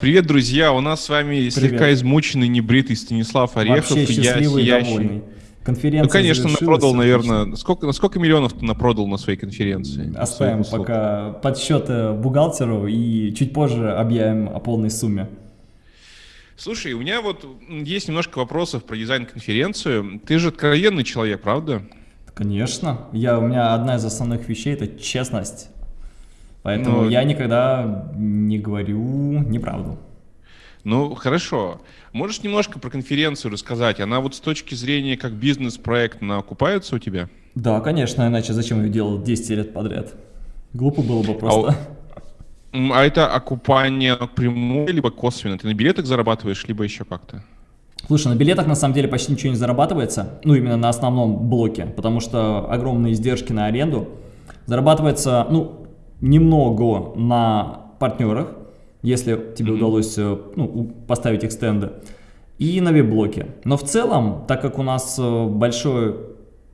Привет, друзья! У нас с вами Привет. слегка измученный, небритый Станислав Орехов. Вообще счастливый я, и довольный. Конференция ну, конечно, напродал, наверное. Сколько, сколько миллионов ты напродал на своей конференции? Оставим пока подсчет бухгалтеру и чуть позже объявим о полной сумме. Слушай, у меня вот есть немножко вопросов про дизайн-конференцию. Ты же откровенный человек, правда? Конечно. Я, у меня одна из основных вещей – это честность. Поэтому ну, я никогда не говорю неправду. Ну, хорошо. Можешь немножко про конференцию рассказать? Она вот с точки зрения как бизнес-проект, окупается у тебя? Да, конечно, иначе зачем ее делать 10 лет подряд? Глупо было бы просто. А, а это окупание прямое, либо косвенно? Ты на билетах зарабатываешь, либо еще как-то? Слушай, на билетах на самом деле почти ничего не зарабатывается, ну именно на основном блоке, потому что огромные издержки на аренду. Зарабатывается, ну, немного на партнерах, если тебе mm -hmm. удалось э, ну, поставить их стенды, и на веб-блоке. Но в целом, так как у нас э, большой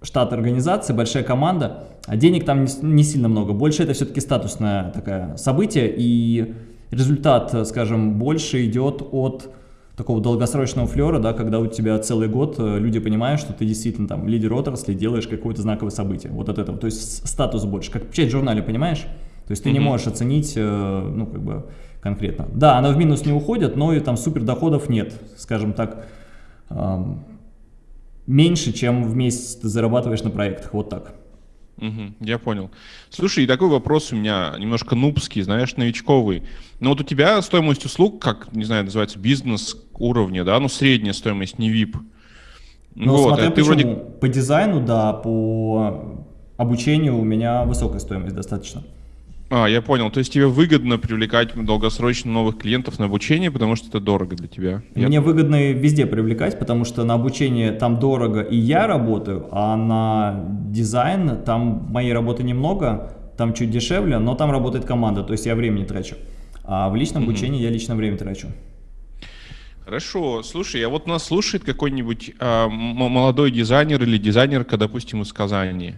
штат организации, большая команда, а денег там не, сильно много. Больше это все-таки статусное такое событие, и результат, э, скажем, больше идет от такого долгосрочного флера, да, когда у тебя целый год люди понимают, что ты действительно там лидер отрасли, делаешь какое-то знаковое событие. Вот от этого. То есть статус больше, как в печать-журнале, понимаешь? То есть ты -hmm. не можешь оценить, э, ну, как бы, конкретно. Да, она в минус не уходит, но и там супер доходов нет, скажем так, меньше, чем в месяц ты зарабатываешь на проектах, вот так. Угу, я понял. Слушай, и такой вопрос у меня немножко нубский, знаешь, новичковый. Но вот у тебя стоимость услуг, как, не знаю, называется, бизнес уровня, да, ну средняя стоимость, не VIP. Ну, вот, смотря а ты вроде... По дизайну, да, по обучению у меня высокая стоимость достаточно. А, я понял. То есть тебе выгодно привлекать долгосрочно новых клиентов на обучение, потому что это дорого для тебя? Мне я... выгодно везде привлекать, потому что на обучение там дорого и я работаю, а на дизайн там моей работы немного, там чуть дешевле, но там работает команда, то есть я времени трачу. А в личном обучении я лично время трачу. Хорошо. Слушай, а вот нас слушает какой-нибудь э, молодой дизайнер или дизайнерка, допустим, из Казани.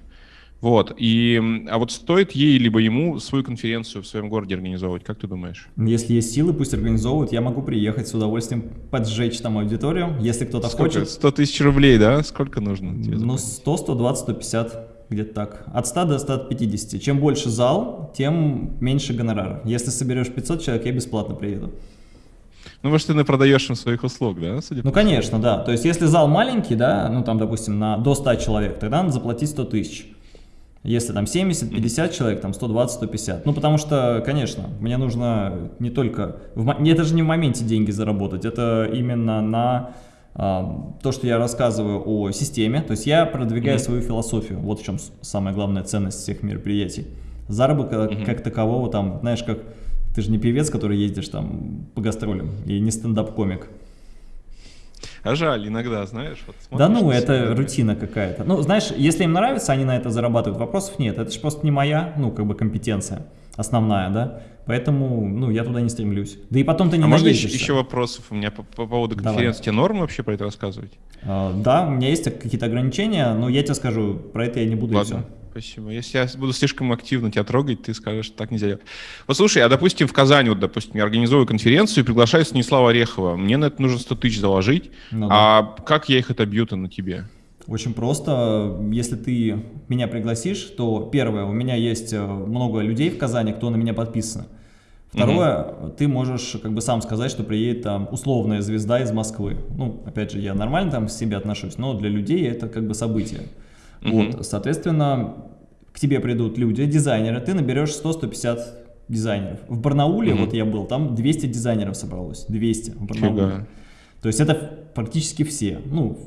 Вот, и, а вот стоит ей либо ему свою конференцию в своем городе организовывать, как ты думаешь? Если есть силы, пусть организовывают, я могу приехать с удовольствием поджечь там аудиторию, если кто-то хочет. 100 тысяч рублей, да? Сколько нужно? Ну, 100, 120, 150, где-то так. От 100 до 150. Чем больше зал, тем меньше гонорара. Если соберешь 500 человек, я бесплатно приеду. Ну, может, ты продаешь им своих услуг, да? Судя ну, конечно, да. То есть, если зал маленький, да, ну, там, допустим, на до 100 человек, тогда надо заплатить 100 тысяч. Если там 70-50 человек, там 120-150. Ну, потому что, конечно, мне нужно не только... В, это же не в моменте деньги заработать, это именно на а, то, что я рассказываю о системе. То есть я продвигаю mm -hmm. свою философию. Вот в чем самая главная ценность всех мероприятий. Заработка mm -hmm. как такового, там, знаешь, как... Ты же не певец, который ездишь там по гастролям, и не стендап-комик. А жаль иногда, знаешь. Вот да ну, это рутина какая-то. Ну, знаешь, если им нравится, они на это зарабатывают. Вопросов нет. Это же просто не моя, ну, как бы компетенция основная, да. Поэтому, ну, я туда не стремлюсь. Да и потом ты не А можно еще, еще вопросов у меня по, по поводу конференции? Тебе норм вообще про это рассказывать? А, да, у меня есть какие-то ограничения, но я тебе скажу, про это я не буду Ладно. и все. Спасибо. Если я буду слишком активно тебя трогать, ты скажешь, что так нельзя делать. Вот слушай, а допустим в Казани, вот допустим, я организую конференцию и приглашаю Станислава Орехова. Мне на это нужно 100 тысяч заложить. Ну, да. А как я их отобью-то на тебе? Очень просто. Если ты меня пригласишь, то первое, у меня есть э, много людей в Казани, кто на меня подписан. Второе, угу. ты можешь как бы сам сказать, что приедет там условная звезда из Москвы. Ну, опять же, я нормально там к себе отношусь, но для людей это как бы событие. Вот, соответственно, к тебе придут люди, дизайнеры, ты наберешь 100-150 дизайнеров. В Барнауле, вот я был, там 200 дизайнеров собралось, 200 в Барнауле. Фига. То есть это практически все. Ну,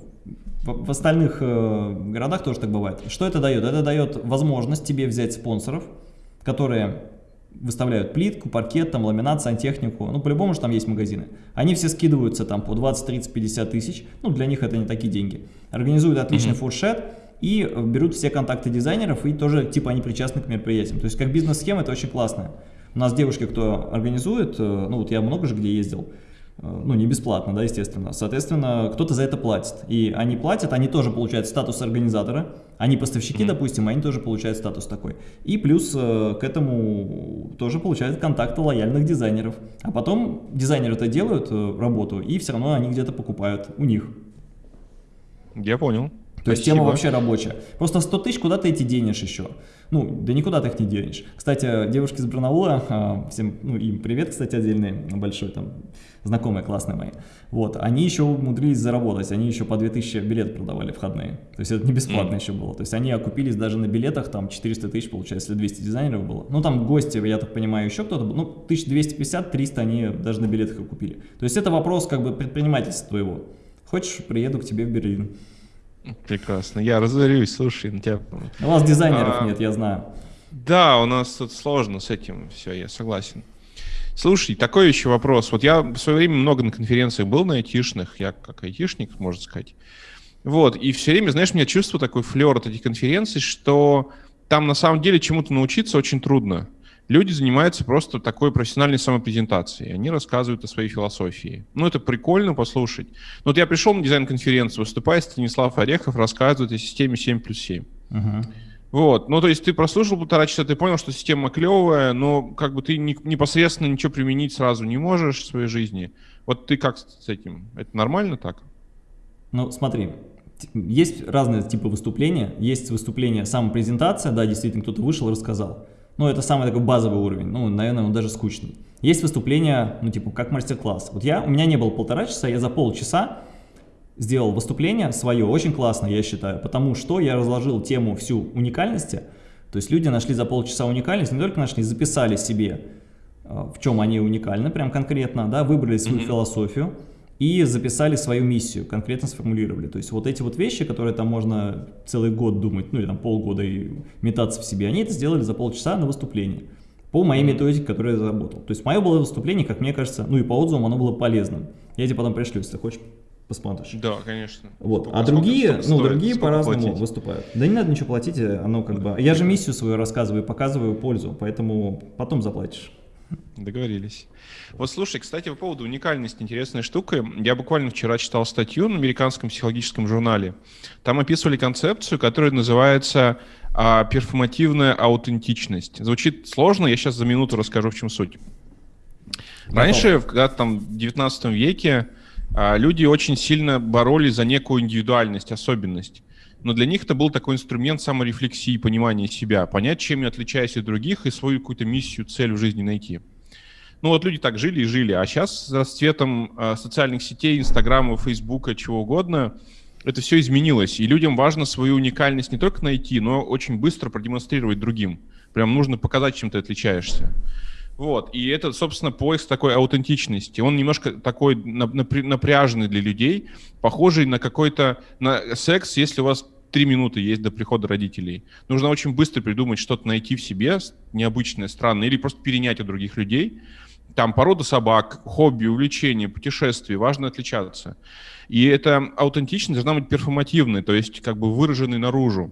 в, в остальных э, городах тоже так бывает. Что это дает? Это дает возможность тебе взять спонсоров, которые выставляют плитку, паркет, там, ламинат, сантехнику, ну, по-любому же там есть магазины. Они все скидываются там по 20, 30, 50 тысяч, ну, для них это не такие деньги. Организуют отличный mm -hmm. фуршет, и берут все контакты дизайнеров, и тоже, типа, они причастны к мероприятиям. То есть, как бизнес-схема, это очень классно. У нас девушки, кто организует, э, ну, вот я много же где ездил, Э, ну, не бесплатно, да, естественно. Соответственно, кто-то за это платит. И они платят, они тоже получают статус организатора, они поставщики, mm -hmm. допустим, они тоже получают статус такой. И плюс э, к этому тоже получают контакты лояльных дизайнеров. А потом дизайнеры это делают, работу, и все равно они где-то покупают у них. Я понял. То есть тема вообще рабочая. Просто 100 тысяч куда ты эти денешь еще? Ну, да никуда ты их не денешь. Кстати, девушки из Барнаула, а, всем, ну, им привет, кстати, отдельный, большой, там, знакомые классные мои. Вот, они еще умудрились заработать, они еще по 2000 билет продавали входные. То есть это не бесплатно mm. еще было. То есть они окупились даже на билетах, там, 400 тысяч, получается, если 200 дизайнеров было. Ну, там гости, я так понимаю, еще кто-то был. Ну, 1250-300 они даже на билетах окупили. То есть это вопрос, как бы, предпринимательства твоего. Хочешь, приеду к тебе в Берлин. Прекрасно. Я разорюсь, слушай, на тебя... У вас дизайнеров а, нет, я знаю. Да, у нас тут сложно с этим, все, я согласен. Слушай, такой еще вопрос. Вот я в свое время много на конференциях был на айтишных, я как айтишник, можно сказать. Вот, и все время, знаешь, у меня чувство такой флер от этих конференций, что там на самом деле чему-то научиться очень трудно люди занимаются просто такой профессиональной самопрезентацией. Они рассказывают о своей философии. Ну, это прикольно послушать. Но вот я пришел на дизайн-конференцию, выступает Станислав Орехов, рассказывает о системе 7 плюс 7. Uh-huh. Вот, ну то есть ты прослушал полтора часа, ты понял, что система клевая, но как бы ты не, непосредственно ничего применить сразу не можешь в своей жизни. Вот ты как с этим? Это нормально так? Ну смотри, есть разные типы выступления. Есть выступление самопрезентация, да, действительно кто-то вышел и рассказал. Ну, это самый такой базовый уровень, ну, наверное, он даже скучный. Есть выступления, ну, типа, как мастер-класс. Вот я, у меня не было полтора часа, я за полчаса сделал выступление свое, очень классно, я считаю, потому что я разложил тему всю уникальности, то есть люди нашли за полчаса уникальность, не только нашли, записали себе, э, в чем они уникальны, прям конкретно, да, выбрали свою mm -hmm. философию, и записали свою миссию, конкретно сформулировали. То есть вот эти вот вещи, которые там можно целый год думать, ну или там полгода и метаться в себе, они это сделали за полчаса на выступлении. По моей методике, которую я заработал. То есть мое было выступление, как мне кажется, ну и по отзывам оно было полезным. Я тебе потом пришлю, если хочешь посмотришь. Да, конечно. Вот. а другие, ну, другие по-разному выступают. Да не надо ничего платить, оно как бы... Я же миссию свою рассказываю, показываю пользу, поэтому потом заплатишь. Договорились. Вот слушай, кстати, по поводу уникальности интересная штука. Я буквально вчера читал статью на американском психологическом журнале. Там описывали концепцию, которая называется а, перформативная аутентичность. Звучит сложно, я сейчас за минуту расскажу, в чем суть. Раньше, когда там в 19 веке, а, люди очень сильно боролись за некую индивидуальность, особенность но для них это был такой инструмент саморефлексии, понимания себя, понять, чем я отличаюсь от других и свою какую-то миссию, цель в жизни найти. Ну вот люди так жили и жили, а сейчас с расцветом э, социальных сетей, Инстаграма, Фейсбука, чего угодно, это все изменилось, и людям важно свою уникальность не только найти, но очень быстро продемонстрировать другим. Прям нужно показать, чем ты отличаешься. Вот, и это, собственно, поиск такой аутентичности. Он немножко такой напряженный для людей, похожий на какой-то на секс, если у вас три минуты есть до прихода родителей. Нужно очень быстро придумать что-то, найти в себе необычное, странное, или просто перенять у других людей. Там порода собак, хобби, увлечения, путешествия, важно отличаться. И эта аутентичность должна быть перформативной, то есть как бы выраженной наружу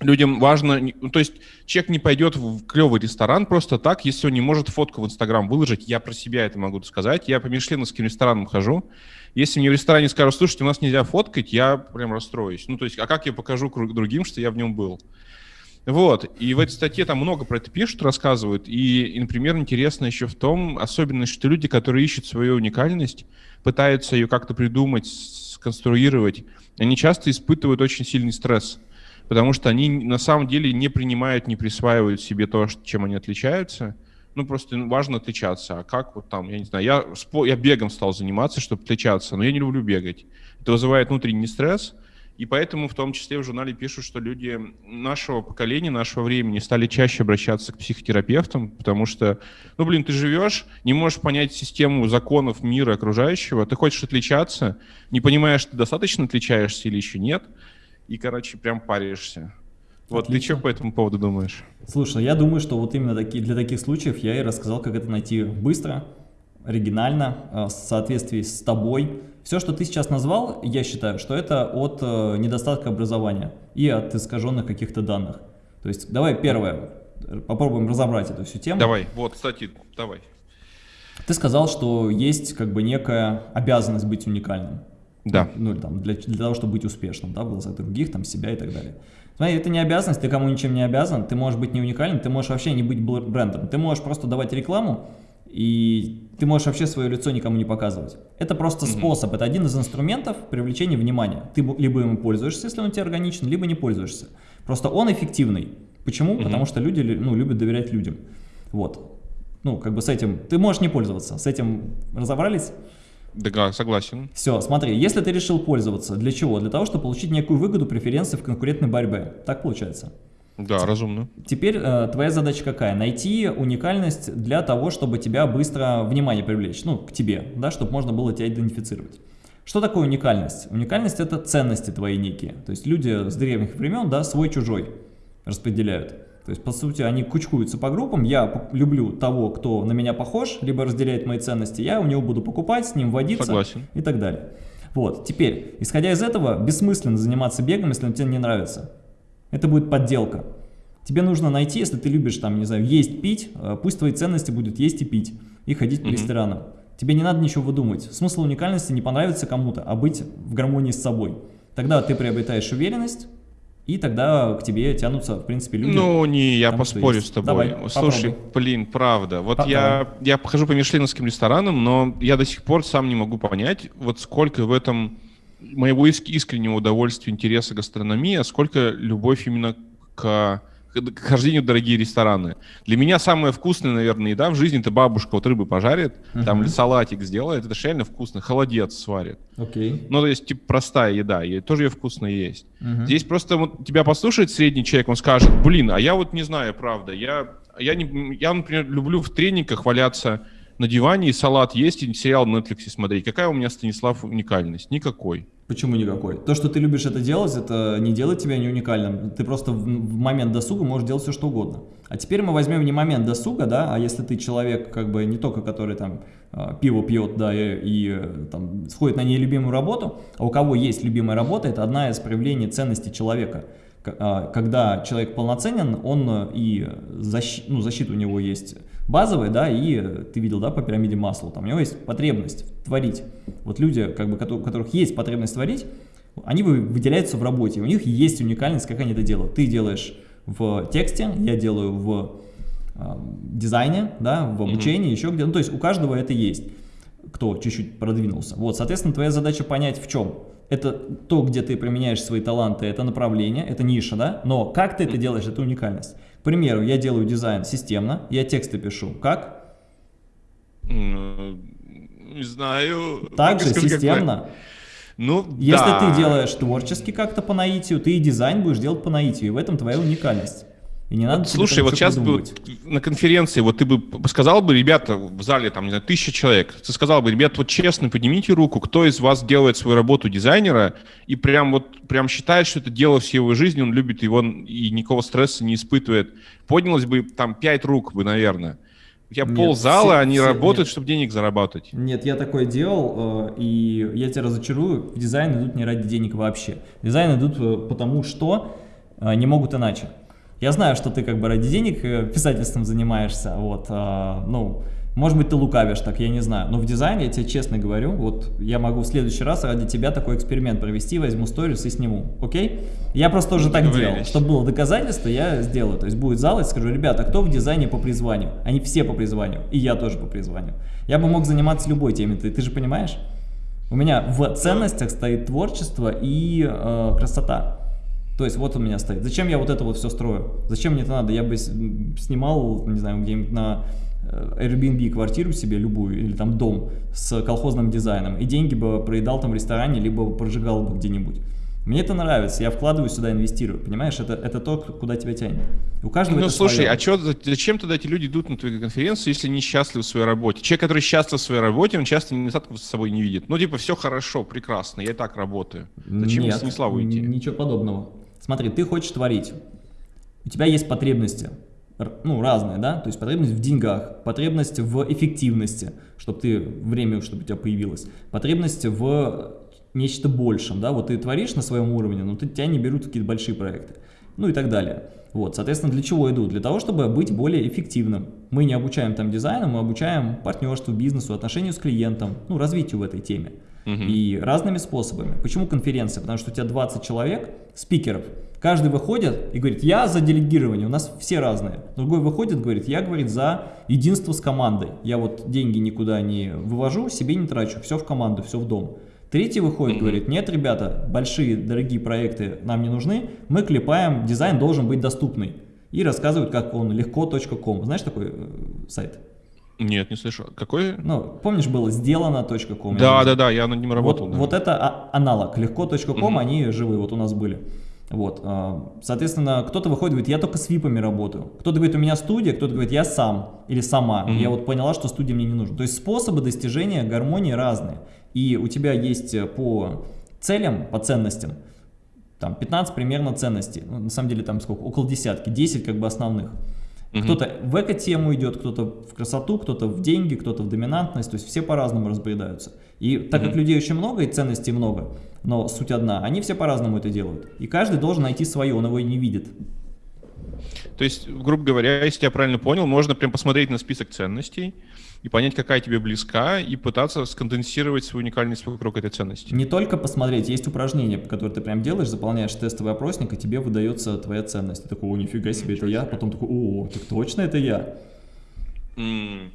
людям важно, ну, то есть человек не пойдет в клевый ресторан просто так, если он не может фотку в Инстаграм выложить. Я про себя это могу сказать. Я по мишленовским ресторанам хожу. Если мне в ресторане скажут, слушайте, у нас нельзя фоткать, я прям расстроюсь. Ну, то есть, а как я покажу другим, что я в нем был? Вот, и в этой статье там много про это пишут, рассказывают, и, например, интересно еще в том, особенность, что люди, которые ищут свою уникальность, пытаются ее как-то придумать, сконструировать, они часто испытывают очень сильный стресс потому что они на самом деле не принимают, не присваивают себе то, чем они отличаются. Ну, просто важно отличаться. А как вот там, я не знаю, я, я бегом стал заниматься, чтобы отличаться, но я не люблю бегать. Это вызывает внутренний стресс, и поэтому в том числе в журнале пишут, что люди нашего поколения, нашего времени стали чаще обращаться к психотерапевтам, потому что, ну, блин, ты живешь, не можешь понять систему законов мира окружающего, ты хочешь отличаться, не понимаешь, ты достаточно отличаешься или еще нет, и, короче, прям паришься. Вот Отлично. ты что по этому поводу думаешь? Слушай, я думаю, что вот именно таки, для таких случаев я и рассказал, как это найти быстро, оригинально, э, в соответствии с тобой. Все, что ты сейчас назвал, я считаю, что это от э, недостатка образования и от искаженных каких-то данных. То есть давай первое, попробуем разобрать эту всю тему. Давай, вот, кстати, давай. Ты сказал, что есть как бы некая обязанность быть уникальным. Да. Ну, там, для, для того, чтобы быть успешным, да, в глазах других, там, себя и так далее. Смотри, это не обязанность, ты кому ничем не обязан, ты можешь быть не уникальным, ты можешь вообще не быть брендом, ты можешь просто давать рекламу, и ты можешь вообще свое лицо никому не показывать. Это просто mm -hmm. способ, это один из инструментов привлечения внимания. Ты либо ему пользуешься, если он тебе органичен, либо не пользуешься. Просто он эффективный. Почему? Mm -hmm. Потому что люди ну, любят доверять людям. Вот. Ну, как бы с этим, ты можешь не пользоваться, с этим разобрались? Да, согласен. Все, смотри, если ты решил пользоваться, для чего? Для того, чтобы получить некую выгоду, преференции в конкурентной борьбе. Так получается? Да, разумно. Теперь э, твоя задача какая? Найти уникальность для того, чтобы тебя быстро внимание привлечь, ну, к тебе, да, чтобы можно было тебя идентифицировать. Что такое уникальность? Уникальность – это ценности твои некие. То есть люди с древних времен, да, свой-чужой распределяют. То есть, по сути, они кучкуются по группам. Я люблю того, кто на меня похож, либо разделяет мои ценности. Я у него буду покупать, с ним водиться Согласен. и так далее. Вот, теперь, исходя из этого, бессмысленно заниматься бегом, если он тебе не нравится. Это будет подделка. Тебе нужно найти, если ты любишь, там, не знаю, есть, пить, э, пусть твои ценности будут есть и пить, и ходить по mm -hmm. ресторанам. Тебе не надо ничего выдумывать. Смысл уникальности не понравится кому-то, а быть в гармонии с собой. Тогда ты приобретаешь уверенность, и тогда к тебе тянутся, в принципе, люди. Ну, не, я там, поспорю с тобой. Давай, Слушай, попробуй. блин, правда. Вот Давай. я, я похожу по мишленовским ресторанам, но я до сих пор сам не могу понять, вот сколько в этом моего искреннего удовольствия, интереса гастрономии, а сколько любовь именно к к хождению в дорогие рестораны. Для меня самая вкусная, наверное, еда в жизни это бабушка вот рыбы пожарит, uh -huh. там салатик сделает, это же реально вкусно, холодец сварит. Окей. Okay. Ну, то есть, типа, простая еда, и тоже ее вкусно есть. Uh -huh. Здесь просто вот, тебя послушает средний человек, он скажет, блин, а я вот не знаю, правда, я, я, не, я например, люблю в тренингах валяться на диване и салат есть, и сериал на Netflix смотреть. Какая у меня, Станислав, уникальность? Никакой. Почему никакой? То, что ты любишь это делать, это не делает тебя не уникальным. Ты просто в, момент досуга можешь делать все, что угодно. А теперь мы возьмем не момент досуга, да, а если ты человек, как бы не только который там а, пиво пьет, да, и, и там сходит на нелюбимую работу, а у кого есть любимая работа, это одна из проявлений ценности человека. А, когда человек полноценен, он и защ, ну, защита у него есть базовые, да, и ты видел, да, по пирамиде масла, там у него есть потребность творить. Вот люди, как бы, у которых есть потребность творить, они выделяются в работе, у них есть уникальность, как они это делают. Ты делаешь в тексте, я делаю в э, дизайне, да, в обучении, mm -hmm. еще где-то, ну, то есть у каждого это есть, кто чуть-чуть продвинулся. Вот, соответственно, твоя задача понять в чем. Это то, где ты применяешь свои таланты, это направление, это ниша, да, но как ты это делаешь, это уникальность. К примеру, я делаю дизайн системно, я тексты пишу. Как? Ну, не знаю. Также системно. Как ну, Если да. ты делаешь творчески как-то по наитию, ты и дизайн будешь делать по наитию, и в этом твоя уникальность. И не надо Слушай, вот сейчас бы на конференции, вот ты бы сказал бы, ребята, в зале там, не знаю, тысяча человек, ты сказал бы, ребята, вот честно, поднимите руку, кто из вас делает свою работу дизайнера и прям вот прям считает, что это дело всей его жизни, он любит его и никакого стресса не испытывает. Поднялось бы там пять рук бы, наверное. У тебя нет, ползала, все, они все, работают, нет. чтобы денег зарабатывать. Нет, я такое делал, э, и я тебя разочарую, в дизайн идут не ради денег вообще. В дизайн идут э, потому, что э, не могут иначе. Я знаю, что ты как бы ради денег э, писательством занимаешься, вот, а, ну, может быть, ты лукавишь так, я не знаю. Но в дизайне, я тебе честно говорю, вот я могу в следующий раз ради тебя такой эксперимент провести, возьму сторис и сниму, окей? Я просто тоже так делал. Чтобы было доказательство, я сделаю. То есть будет зал и скажу, ребята, кто в дизайне по призванию? Они все по призванию, и я тоже по призванию. Я бы мог заниматься любой темой, ты, ты же понимаешь? У меня в ценностях стоит творчество и э, красота. То есть вот у меня стоит. Зачем я вот это вот все строю? Зачем мне это надо? Я бы снимал, не знаю, где-нибудь на э, Airbnb квартиру себе любую или там дом с колхозным дизайном и деньги бы проедал там в ресторане, либо прожигал бы где-нибудь. Мне это нравится, я вкладываю сюда, инвестирую, понимаешь, это, это то, куда тебя тянет. У каждого Ну, слушай, свое. а чё, зачем тогда эти люди идут на твою конференцию, если не счастливы в своей работе? Человек, который счастлив в своей работе, он часто недостатков с собой не видит. Ну, типа, все хорошо, прекрасно, я и так работаю. Зачем Нет, Станиславу идти? ничего подобного. Смотри, ты хочешь творить, у тебя есть потребности, ну, разные, да, то есть потребность в деньгах, потребность в эффективности, чтобы ты, время, чтобы у тебя появилось, потребность в нечто большем, да, вот ты творишь на своем уровне, но ты, тебя не берут какие-то большие проекты. ну и так далее. Вот, соответственно, для чего иду? Для того, чтобы быть более эффективным. Мы не обучаем там дизайну, мы обучаем партнерству, бизнесу, отношению с клиентом, ну, развитию в этой теме. Угу. И разными способами. Почему конференция? Потому что у тебя 20 человек, спикеров, каждый выходит и говорит, я за делегирование, у нас все разные. Другой выходит, говорит, я, говорит, за единство с командой. Я вот деньги никуда не вывожу, себе не трачу, все в команду, все в дом. Третий выходит, говорит, нет, ребята, большие, дорогие проекты нам не нужны, мы клепаем, дизайн должен быть доступный. И рассказывают, как он легко.ком. Знаешь такой э, сайт? Нет, не слышал. Какой? Ну, помнишь, было сделано.ком? Да, да, да, я на нем работал. Вот, да. вот это а аналог. Легко.ком, угу. они живые, вот у нас были. Вот, а, соответственно, кто-то выходит и говорит, я только с випами работаю. Кто-то говорит, у меня студия, кто-то говорит, я сам или сама. Mm -hmm. Я вот поняла, что студия мне не нужна. То есть способы достижения гармонии разные и у тебя есть э, по целям, по ценностям, там 15 примерно ценностей, ну, на самом деле там сколько, около десятки, 10 как бы основных. Угу. Кто-то в эко-тему идет, кто-то в красоту, кто-то в деньги, кто-то в доминантность, то есть все по-разному разбредаются. И так угу. как людей очень много и ценностей много, но суть одна, они все по-разному это делают. И каждый должен найти свое, он его и не видит. То есть, грубо говоря, если я правильно понял, можно прям посмотреть на список ценностей, и понять, какая тебе близка, и пытаться сконденсировать свою уникальность вокруг этой ценности. Не только посмотреть, есть упражнения, которые ты прям делаешь, заполняешь тестовый опросник, и тебе выдается твоя ценность. Ты такой, о, нифига себе, это я, потом такой, о, так точно это я. Mm.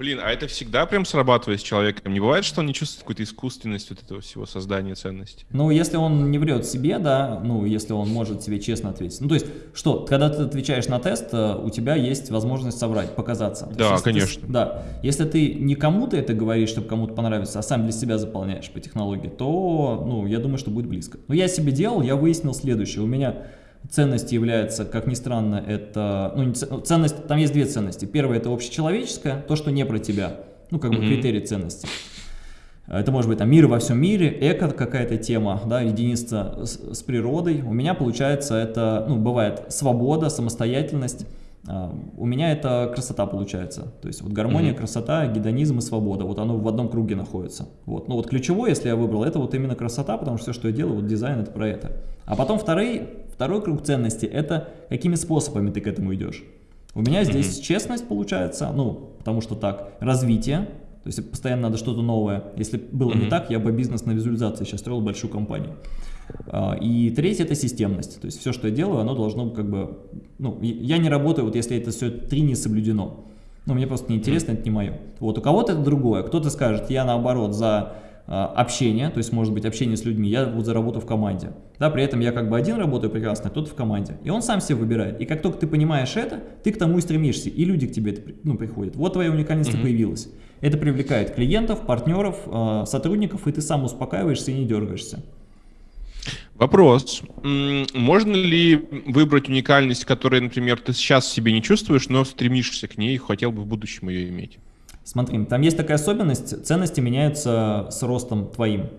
Блин, а это всегда прям срабатывает с человеком? Не бывает, что он не чувствует какую-то искусственность вот этого всего создания ценности? Ну, если он не врет себе, да, ну, если он может себе честно ответить. Ну, то есть, что, когда ты отвечаешь на тест, э, у тебя есть возможность соврать, показаться. То да, есть, конечно. Ты, да, если ты не кому-то это говоришь, чтобы кому-то понравиться, а сам для себя заполняешь по технологии, то, ну, я думаю, что будет близко. Но я себе делал, я выяснил следующее. У меня Ценность является, как ни странно, это... Ну, ну, ценность, там есть две ценности. Первая – это общечеловеческая, то, что не про тебя. Ну, как бы mm -hmm. критерий ценности. Это может быть там мир во всем мире, эко какая-то тема, да, единство с, с природой. У меня получается это, ну, бывает свобода, самостоятельность. Uh, у меня это красота получается. То есть вот гармония, mm -hmm. красота, гедонизм и свобода. Вот оно в одном круге находится. Вот. Ну вот ключевое, если я выбрал, это вот именно красота, потому что все, что я делаю, вот дизайн это про это. А потом второй, Второй круг ценностей – это какими способами ты к этому идешь. У меня здесь mm -hmm. честность получается, ну, потому что так, развитие, то есть постоянно надо что-то новое. Если было mm -hmm. не так, я бы бизнес на визуализации сейчас строил большую компанию. А, и третье – это системность. То есть все, что я делаю, оно должно как бы… Ну, я не работаю, вот если это все три не соблюдено. Ну, мне просто неинтересно, это не мое. Вот у кого-то это другое. Кто-то скажет, я наоборот за общение, то есть может быть общение с людьми, я вот заработаю в команде. Да, при этом я как бы один работаю прекрасно, а кто-то в команде. И он сам себе выбирает. И как только ты понимаешь это, ты к тому и стремишься, и люди к тебе ну, приходят. Вот твоя уникальность mm появилась. Это привлекает клиентов, партнеров, а, сотрудников, и ты сам успокаиваешься и не дергаешься. Вопрос. Можно ли выбрать уникальность, которую, например, ты сейчас себе не чувствуешь, но стремишься к ней и хотел бы в будущем ее иметь? Смотри, там есть такая особенность, ценности меняются с ростом твоим.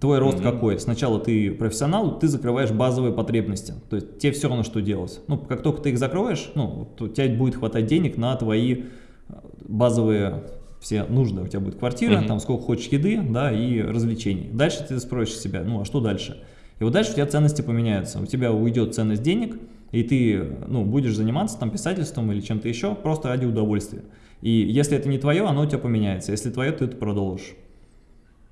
Твой рост mm -hmm. какой? Сначала ты профессионал, ты закрываешь базовые потребности. То есть тебе все равно, что делать. Ну, как только ты их закроешь, ну, то у тебя будет хватать денег на твои э, базовые все нужды. У тебя будет квартира, mm -hmm. там сколько хочешь еды, да, и развлечений. Дальше ты спросишь себя, ну, а что дальше? И вот дальше у тебя ценности поменяются. У тебя уйдет ценность денег, и ты, ну, будешь заниматься там писательством или чем-то еще, просто ради удовольствия. И если это не твое, оно у тебя поменяется. Если твое, ты это продолжишь.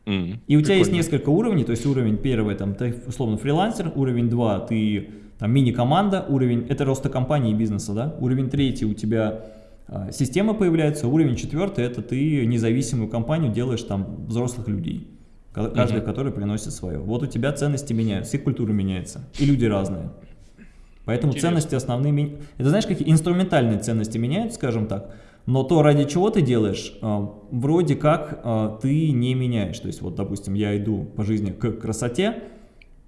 Mm, и у тебя есть несколько уровней, то есть уровень первый, там, ты условно фрилансер, уровень 2, ты там мини-команда, уровень, это роста компании и бизнеса, да, уровень третий у тебя а, система появляется, уровень четвертый, это ты независимую компанию делаешь там взрослых людей, каждый, mm -hmm. который приносит свое. Вот у тебя ценности меняются, и культура меняется, и люди разные. Поэтому Интересно. ценности основные, это знаешь, какие инструментальные ценности меняются, скажем так, но то, ради чего ты делаешь, а, вроде как а, ты не меняешь. То есть, вот, допустим, я иду по жизни к красоте,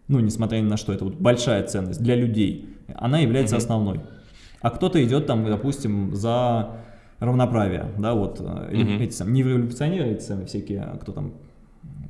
ну, несмотря ни на что, это вот большая ценность для людей, она является mm -hmm. основной. А кто-то идет там, допустим, за равноправие, да, вот, mm -hmm. эти сам, не революционеры, эти самые всякие, кто там,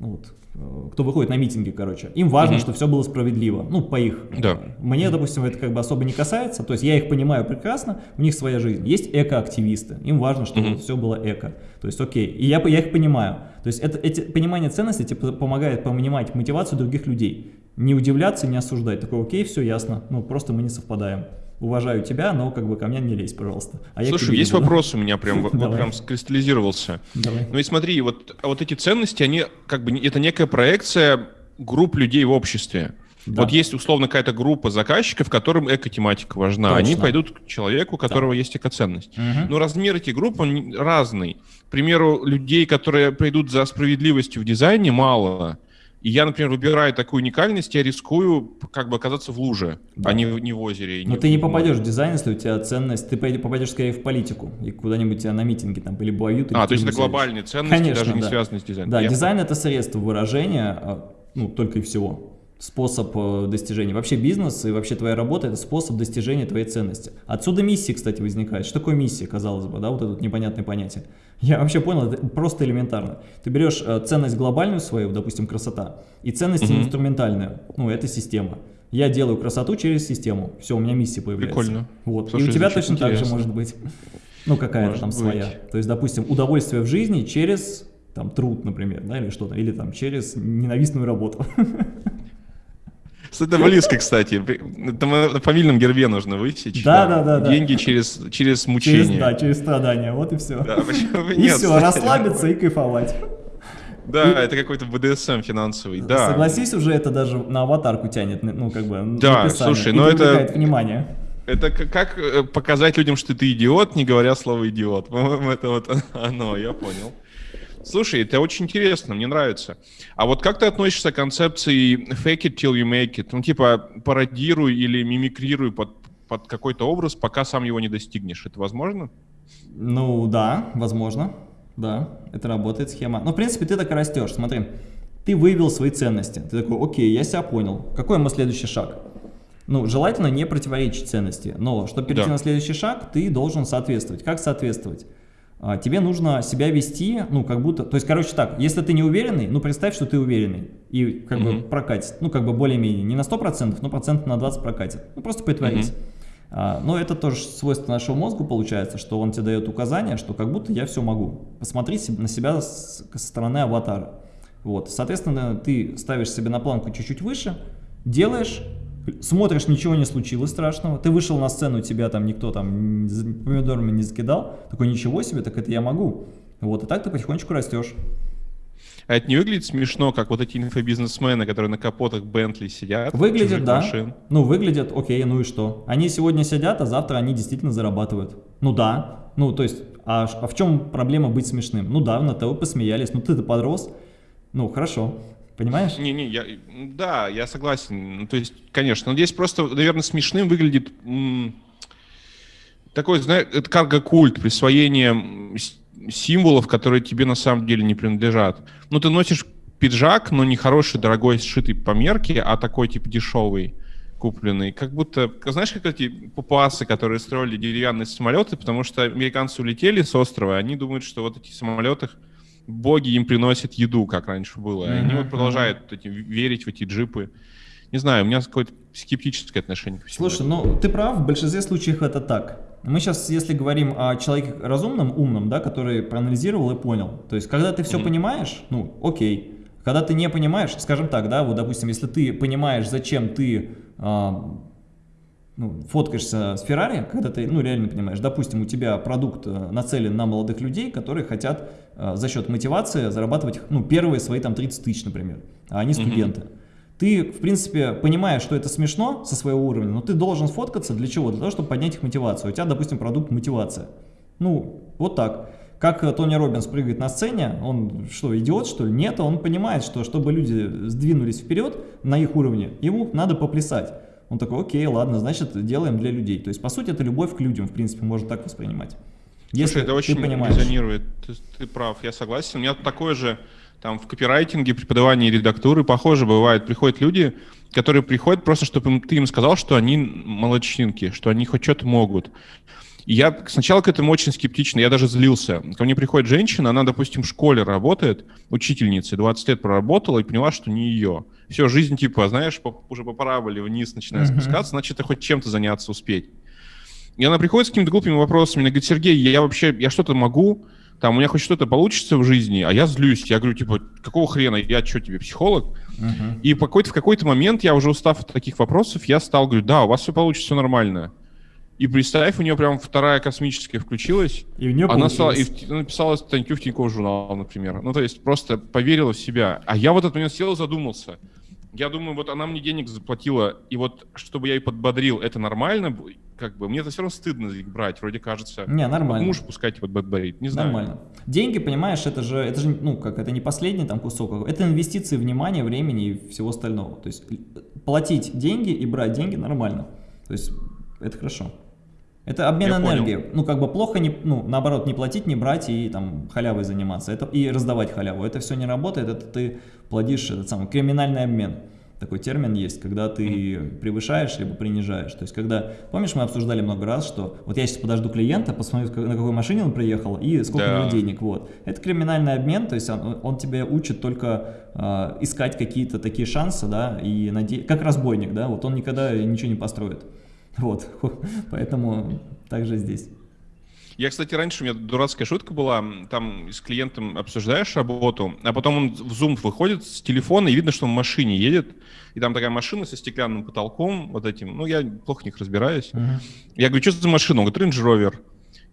ну, вот, Э, кто выходит на митинги, короче, им важно, mm -hmm. что все было справедливо, ну, по их. Да. Мне, допустим, это как бы особо не касается, то есть я их понимаю прекрасно, у них своя жизнь. Есть эко-активисты, им важно, чтобы mm -hmm. все было эко, то есть окей, и я, я их понимаю. То есть это, эти, понимание ценностей типа, помогает понимать мотивацию других людей. Не удивляться, не осуждать. Такой, окей, все ясно, ну просто мы не совпадаем. Уважаю тебя, но как бы ко мне не лезь, пожалуйста. А Слушай, есть вопрос у меня прям, вот прям скристаллизировался. Давай. Ну и смотри, вот, вот эти ценности, они как бы, это некая проекция групп людей в обществе. Да. Вот есть условно какая-то группа заказчиков, которым эко-тематика важна. Точно. Они пойдут к человеку, у которого да. есть экоценность. Угу. Но размер этих групп он разный. К примеру, людей, которые придут за справедливостью в дизайне, мало. И я, например, выбираю такую уникальность, я рискую как бы оказаться в луже, да. а не, не в озере. Но не, ты не попадешь в дизайн, если у тебя ценность, ты попадешь скорее в политику и куда-нибудь на митинге там или буают. А, то есть это глобальные ценности, Конечно, даже не да. связанные с дизайном. Да, я дизайн это средство выражения, а, ну, только и всего способ э, достижения. Вообще бизнес и вообще твоя работа – это способ достижения твоей ценности. Отсюда миссия, кстати, возникает. Что такое миссия, казалось бы, да, вот это непонятное понятие. Я вообще понял, это просто элементарно. Ты берешь э, ценность глобальную свою, допустим, красота, и ценность mm инструментальную, ну, это система. Я делаю красоту через систему. Все, у меня миссия появляется. Прикольно. Вот. Слушай, и у тебя точно интересно. так же может быть. Ну, какая-то там быть. своя. То есть, допустим, удовольствие в жизни через там труд, например, да, или что-то, или там через ненавистную работу. Это близко, кстати. Это на фамильном гербе нужно высечь. Да, да, да. Деньги через, через мучение. Через, да, через страдания, вот и все. Да, и нет, все, расслабиться и кайфовать. Да, это какой-то БДСМ финансовый, да. Согласись, уже это даже на аватарку тянет, ну, как бы, Да, слушай, но это... внимание. Это как э, показать людям, что ты идиот, не говоря слово идиот. По-моему, это вот оно, я понял. Слушай, это очень интересно, мне нравится. А вот как ты относишься к концепции fake it till you make it? Ну, типа, пародируй или мимикрируй под, под какой-то образ, пока сам его не достигнешь. Это возможно? Ну, да, возможно. Да, это работает схема. Но, в принципе, ты так и растешь. Смотри, ты выявил свои ценности. Ты такой, окей, я себя понял. Какой мой следующий шаг? Ну, желательно не противоречить ценности. Но, чтобы перейти да. на следующий шаг, ты должен соответствовать. Как соответствовать? А, тебе нужно себя вести, ну, как будто, то есть, короче, так, если ты не уверенный, ну, представь, что ты уверенный, и как mm -hmm. бы прокатит, ну, как бы более-менее, не на 100%, но процент на 20 прокатит, ну, просто притворись. Mm -hmm. а, но это тоже свойство нашего мозга получается, что он тебе дает указание, что как будто я все могу. Посмотри на себя с, со стороны аватара. Вот, соответственно, ты ставишь себе на планку чуть-чуть выше, делаешь, смотришь, ничего не случилось страшного, ты вышел на сцену, тебя там никто там помидорами не закидал, такой, ничего себе, так это я могу. Вот, и так ты потихонечку растешь. А это не выглядит смешно, как вот эти инфобизнесмены, которые на капотах Бентли сидят? Выглядит, да. Машин. Ну, выглядят, окей, ну и что? Они сегодня сидят, а завтра они действительно зарабатывают. Ну да, ну то есть, а, а в чем проблема быть смешным? Ну да, на ТВ посмеялись, ну ты-то подрос, ну хорошо. Понимаешь? Не-не, я, да, я согласен. Ну, то есть, конечно, но здесь просто, наверное, смешным выглядит такой, знаешь, это карго-культ, присвоение символов, которые тебе на самом деле не принадлежат. Ну, ты носишь пиджак, но не хороший, дорогой, сшитый по мерке, а такой, типа, дешевый, купленный. Как будто, знаешь, как эти папуасы, которые строили деревянные самолеты, потому что американцы улетели с острова, они думают, что вот эти самолеты боги им приносят еду, как раньше было. Mm-hmm. Они вот продолжают эти, верить в эти джипы. Не знаю, у меня какое-то скептическое отношение к всему. Слушай, ну ты прав, в большинстве случаев это так. Мы сейчас, если говорим о человеке разумном, умном, да, который проанализировал и понял. То есть, когда ты все mm-hmm. понимаешь, ну, окей. Когда ты не понимаешь, скажем так, да, вот, допустим, если ты понимаешь, зачем ты а, ну, фоткаешься с Феррари, когда ты, ну, реально понимаешь, допустим, у тебя продукт э, нацелен на молодых людей, которые хотят э, за счет мотивации зарабатывать, ну, первые свои там 30 тысяч, например, а они студенты. Mm -hmm. Ты, в принципе, понимаешь, что это смешно со своего уровня, но ты должен сфоткаться для чего? Для того, чтобы поднять их мотивацию. У тебя, допустим, продукт мотивация. Ну, вот так. Как э, Тони Робинс прыгает на сцене, он что, идиот, что ли? Нет, он понимает, что чтобы люди сдвинулись вперед на их уровне, ему надо поплясать. Он такой, окей, ладно, значит, делаем для людей. То есть, по сути, это любовь к людям, в принципе, можно так воспринимать. Если Слушай, это очень понимаешь. резонирует, ты, ты прав, я согласен. У меня такое же, там, в копирайтинге, преподавании редактуры, похоже бывает. Приходят люди, которые приходят просто, чтобы ты им сказал, что они молодчинки, что они хоть что-то могут. Я сначала к этому очень скептично, я даже злился. Ко мне приходит женщина, она, допустим, в школе работает, учительницей, 20 лет проработала и поняла, что не ее. Все, жизнь типа, знаешь, по, уже по параболе вниз начинает uh-huh. спускаться, значит, ты хоть чем-то заняться успеть. И она приходит с какими-то глупыми вопросами, она говорит, Сергей, я вообще, я что-то могу, там у меня хоть что-то получится в жизни, а я злюсь. Я говорю, типа, какого хрена, я что тебе, психолог? Uh-huh. И какой-то, в какой-то момент я уже устав от таких вопросов, я стал говорить, да, у вас все получится, все нормально. И представь, у нее прям вторая космическая включилась. И у нее Она стала, и написала статью в Тинькофф журнал, например. Ну, то есть просто поверила в себя. А я в этот момент сел и задумался. Я думаю, вот она мне денег заплатила, и вот чтобы я ее подбодрил, это нормально? Как бы, мне это все равно стыдно их брать, вроде кажется. Не, нормально. Муж пускать вот подбодрить, не знаю. Нормально. Деньги, понимаешь, это же, это же, ну, как, это не последний там кусок, это инвестиции внимания, времени и всего остального. То есть платить деньги и брать деньги нормально. То есть это хорошо. Это обмен Я энергией. Понял. Ну, как бы плохо, не, ну, наоборот, не платить, не брать и там халявой заниматься. Это, и раздавать халяву. Это все не работает, это ты плодишь этот самый криминальный обмен. Такой термин есть, когда ты превышаешь либо принижаешь. То есть, когда, помнишь, мы обсуждали много раз, что вот я сейчас подожду клиента, посмотрю, на какой машине он приехал и сколько да. у него денег. Вот. Это криминальный обмен, то есть он, он тебя учит только э, искать какие-то такие шансы, да, и наде... как разбойник, да, вот он никогда ничего не построит. Вот, поэтому также здесь. Я, кстати, раньше у меня дурацкая шутка была, там с клиентом обсуждаешь работу, а потом он в Zoom выходит с телефона, и видно, что он в машине едет, и там такая машина со стеклянным потолком, вот этим, ну, я плохо в них разбираюсь. Uh -huh. Я говорю, что это за машина? Он говорит, Range Rover.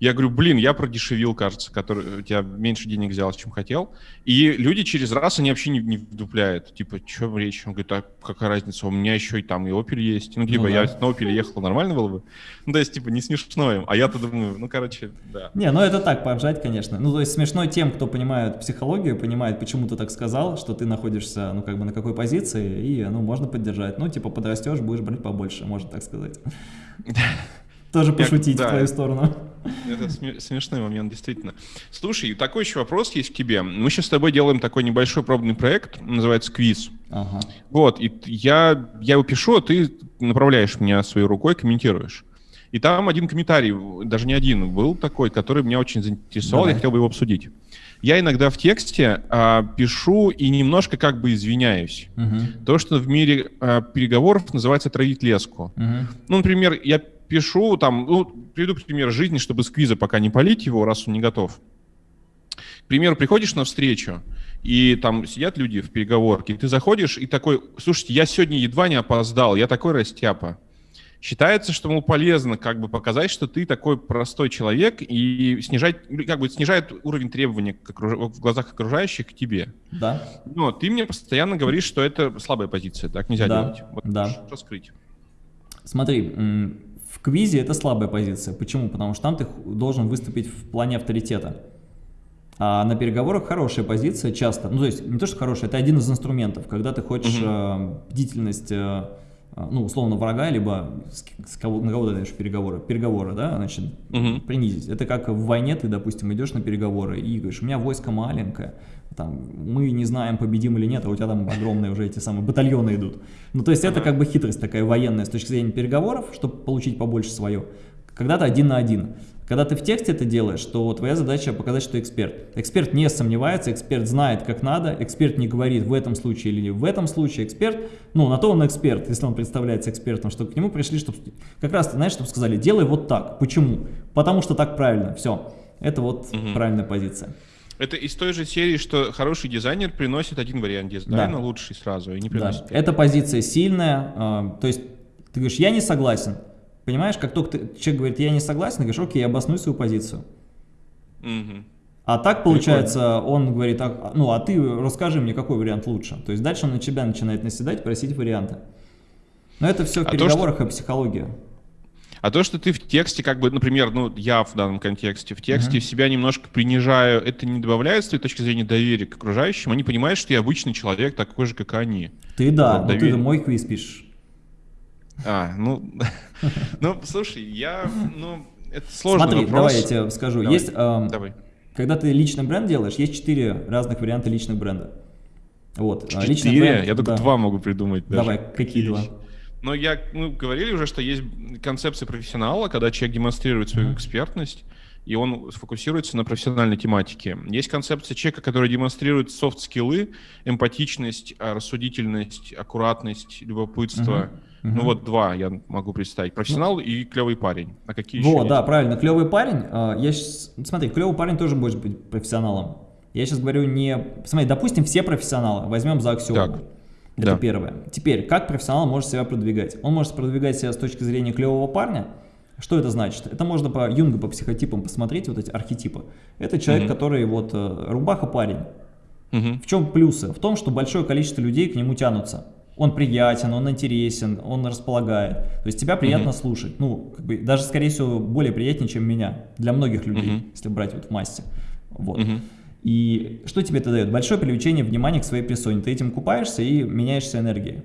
Я говорю, блин, я продешевил, кажется, который у тебя меньше денег взял, чем хотел. И люди через раз, они вообще не, не вдупляют. Типа, что речь? Он говорит, а какая разница, у меня еще и там и Opel есть. Ну, типа, ну, да. я на Opel ехал, нормально было бы? Ну, то есть, типа, не смешно им. А я-то думаю, ну, короче, да. Не, ну это так, поржать, конечно. Ну, то есть, смешно тем, кто понимает психологию, понимает, почему ты так сказал, что ты находишься, ну, как бы на какой позиции, и, ну, можно поддержать. Ну, типа, подрастешь, будешь брать побольше, можно так сказать. Тоже пошутить в твою сторону. Это смешной момент, действительно. Слушай, такой еще вопрос есть к тебе. Мы сейчас с тобой делаем такой небольшой пробный проект, называется «Квиз». Ага. Вот, и я, я его пишу, а ты направляешь меня своей рукой, комментируешь. И там один комментарий, даже не один, был такой, который меня очень заинтересовал, Давай. я хотел бы его обсудить. Я иногда в тексте а, пишу и немножко как бы извиняюсь. Угу. То, что в мире а, переговоров называется травить леску. Угу. Ну, например, я пишу, там, ну, приведу пример жизни, чтобы сквиза пока не полить его, раз он не готов. К примеру, приходишь на встречу, и там сидят люди в переговорке, и ты заходишь и такой, слушайте, я сегодня едва не опоздал, я такой растяпа. Считается, что, мол, полезно как бы показать, что ты такой простой человек и снижать, как бы снижает уровень требований в глазах окружающих к тебе. Да. Но ты мне постоянно говоришь, что это слабая позиция, так нельзя да. делать. Вот да. раскрыть. Смотри, квизе это слабая позиция. Почему? Потому что там ты должен выступить в плане авторитета. А на переговорах хорошая позиция часто. Ну, то есть не то, что хорошая, это один из инструментов. Когда ты хочешь угу. э, бдительность, э, ну, условно, врага, либо с, с кого, на кого ты даешь переговоры, переговоры, да, значит, угу. принизить. Это как в войне ты, допустим, идешь на переговоры и говоришь, у меня войско маленькое, там, мы не знаем, победим или нет, а у тебя там огромные уже эти самые батальоны идут. Ну, то есть это как бы хитрость такая военная с точки зрения переговоров, чтобы получить побольше свое. Когда-то один на один. Когда ты в тексте это делаешь, то твоя задача показать, что эксперт. Эксперт не сомневается, эксперт знает, как надо, эксперт не говорит в этом случае или в этом случае. Эксперт, ну, на то он эксперт, если он представляется экспертом, что к нему пришли, чтобы как раз, знаешь, чтобы сказали, делай вот так. Почему? Потому что так правильно. Все. Это вот угу. правильная позиция. Это из той же серии, что хороший дизайнер приносит один вариант дизайна, да. лучший сразу, и не приносит. Да. Эта позиция сильная, э, то есть ты говоришь, я не согласен. Понимаешь, как только ты, человек говорит, я не согласен, ты говоришь, окей, обоснуй свою позицию. Угу. А так получается, Прикольно. он говорит, а, ну а ты расскажи мне, какой вариант лучше. То есть дальше он на тебя начинает наседать, просить варианты. Но это все в а переговорах то, что... и психология. А то, что ты в тексте, как бы, например, ну, я в данном контексте, в тексте uh-huh. себя немножко принижаю, это не добавляет с твоей точки зрения доверия к окружающим? Они понимают, что я обычный человек, такой же, как они. Ты да, вот, но доверие... ты мой квиз пишешь. А, ну, ну, слушай, я, ну, это сложный Смотри, вопрос. давай я тебе скажу. Давай. Есть, эм, давай. когда ты личный бренд делаешь, есть четыре разных варианта личных бренда. Вот. А четыре? Бренд, я только да. два могу придумать. Даже. Давай, какие два? Но я, мы говорили уже, что есть концепция профессионала, когда человек демонстрирует свою экспертность, и он сфокусируется на профессиональной тематике. Есть концепция человека, который демонстрирует софт-скиллы, эмпатичность, а, рассудительность, аккуратность, любопытство. Uh -huh. Угу. Ну вот два я могу представить. Профессионал ну, и клевый парень. А какие еще да, есть? правильно. Клевый парень. А, я сейчас, смотри, клевый парень тоже может быть профессионалом. Я сейчас говорю не... Смотри, допустим, все профессионалы. Возьмем за аксиому. Так. Это да. первое. Теперь, как профессионал может себя продвигать? Он может продвигать себя с точки зрения клевого парня. Что это значит? Это можно по Юнгу, по психотипам посмотреть, вот эти архетипы. Это человек, угу. который вот э, рубаха парень. Угу. В чем плюсы? В том, что большое количество людей к нему тянутся. Он приятен, он интересен, он располагает. То есть тебя приятно угу. слушать. Ну, как бы, даже, скорее всего, более приятнее, чем меня. Для многих людей, угу. если брать вот в массе. Вот. Угу. И что тебе это дает? Большое привлечение внимания к своей персоне. Ты этим купаешься и меняешься энергией.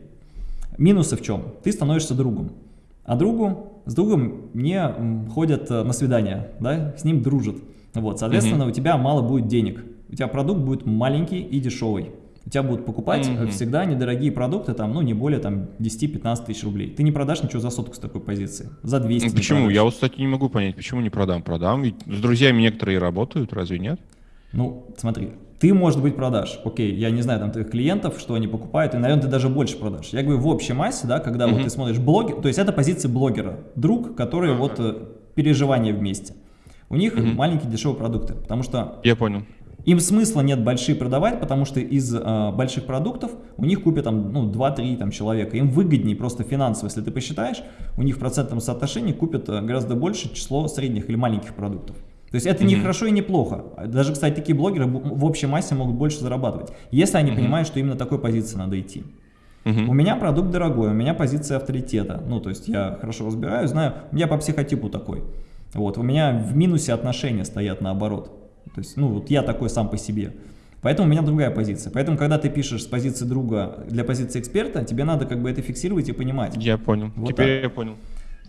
Минусы в чем? Ты становишься другом. А другу, с другом не ходят э, на свидания, да, с ним дружат. Вот, соответственно, угу. у тебя мало будет денег. У тебя продукт будет маленький и дешевый. У тебя будут покупать mm всегда недорогие продукты, там, ну, не более там 10-15 тысяч рублей. Ты не продашь ничего за сотку с такой позиции, за 200 Почему? Я вот, кстати, не могу понять, почему не продам? Продам, ведь с друзьями некоторые работают, разве нет? Ну, смотри, ты, может быть, продашь. Окей, я не знаю там твоих клиентов, что они покупают, и, наверное, ты даже больше продашь. Я говорю, в общей массе, да, когда mm -hmm. вот ты смотришь блоги, то есть это позиция блогера, друг, который mm -hmm. вот э, переживания вместе. У них mm -hmm. маленькие дешевые продукты, потому что... Я понял. Им смысла нет большие продавать, потому что из э, больших продуктов у них купят там, ну, 2-3 там, человека. Им выгоднее просто финансово, если ты посчитаешь, у них в процентном соотношении купят э, гораздо больше число средних или маленьких продуктов. То есть это mm -hmm. не хорошо и не плохо. Даже, кстати, такие блогеры в общей массе могут больше зарабатывать, если они mm -hmm. понимают, что именно такой позиции надо идти. Mm -hmm. У меня продукт дорогой, у меня позиция авторитета. Ну, то есть я хорошо разбираю, знаю, я по психотипу такой. Вот, у меня в минусе отношения стоят наоборот. То есть, ну, вот я такой сам по себе. Поэтому у меня другая позиция. Поэтому, когда ты пишешь с позиции друга для позиции эксперта, тебе надо как бы это фиксировать и понимать. Я понял. Вот Теперь так. я понял.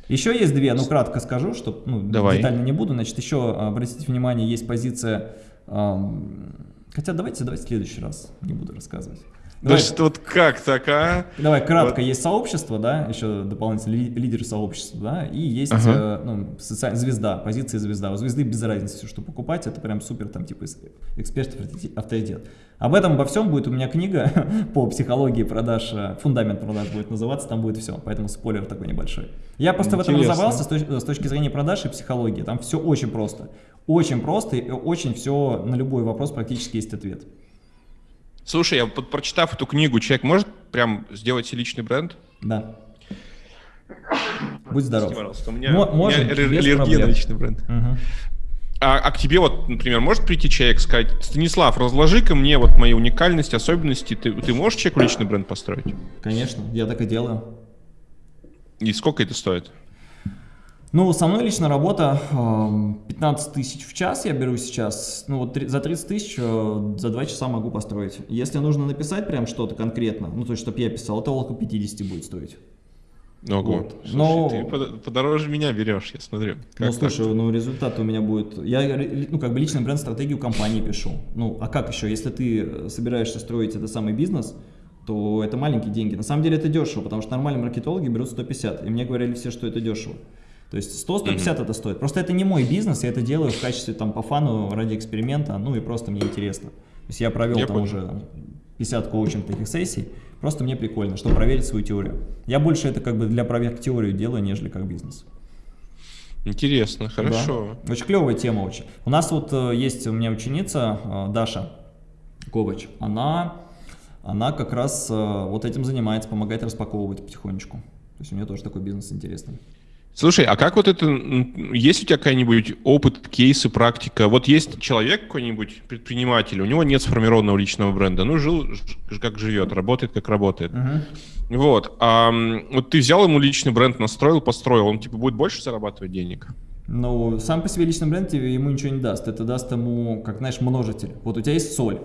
Еще есть две, ну кратко скажу, что ну, Давай. детально не буду. Значит, еще обратите внимание, есть позиция... Хотя давайте, давайте в следующий раз, не буду рассказывать. Давай, что вот как так, а? Давай, кратко, вот. есть сообщество, да, еще дополнительно лидер сообщества, да, и есть ага. э, ну, социаль... звезда, позиция звезда. У звезды без разницы, все, что покупать, это прям супер, там, типа, эксперт, авторитет. Об этом, обо всем будет у меня книга по психологии продаж, э, фундамент продаж будет называться, там будет все, поэтому спойлер такой небольшой. Я просто Интересно. в этом разобрался с, точ с точки зрения продаж и психологии, там все очень просто. Очень просто и очень все, на любой вопрос практически есть ответ. Слушай, я под, прочитав эту книгу, человек может прям сделать себе личный бренд? Да. Будь здоров. у меня, у меня аллергия на личный бренд. Угу. А, а к тебе вот, например, может прийти человек сказать, Станислав, разложи-ка мне вот мои уникальности, особенности, ты, ты можешь человеку личный бренд построить? Конечно, я так и делаю. И сколько это стоит? Ну, со мной лично работа 15 тысяч в час я беру сейчас. Ну, вот за 30 тысяч э, за 2 часа могу построить. Если нужно написать прям что-то конкретно, ну, то есть, чтобы я писал, это около 50 будет стоить. Ого, вот. слушай, Но... ты подороже меня берешь, я смотрю. Как ну, слушай, так? ну, результат у меня будет... Я, ну, как бы личный бренд-стратегию компании пишу. Ну, а как еще? Если ты собираешься строить этот самый бизнес, то это маленькие деньги. На самом деле это дешево, потому что нормальные маркетологи берут 150. И мне говорили все, что это дешево. То есть 100-150 mm -hmm. это стоит. Просто это не мой бизнес, я это делаю в качестве там по фану, ради эксперимента, ну и просто мне интересно. То есть я провел я там понял. уже 50 коучинг таких сессий, просто мне прикольно, чтобы проверить свою теорию. Я больше это как бы для проверки теорию делаю, нежели как бизнес. Интересно, хорошо. Да. Очень клевая тема очень. У нас вот э, есть у меня ученица э, Даша Ковач, она, она как раз э, вот этим занимается, помогает распаковывать потихонечку. То есть у нее тоже такой бизнес интересный. Слушай, а как вот это, есть у тебя какой-нибудь опыт, кейсы, практика? Вот есть человек какой-нибудь, предприниматель, у него нет сформированного личного бренда, ну, жил как живет, работает как работает. Uh-huh. Вот, а вот ты взял ему личный бренд, настроил, построил, он типа будет больше зарабатывать денег? Ну, сам по себе личный бренд тебе ему ничего не даст, это даст ему, как знаешь, множитель. Вот у тебя есть соль,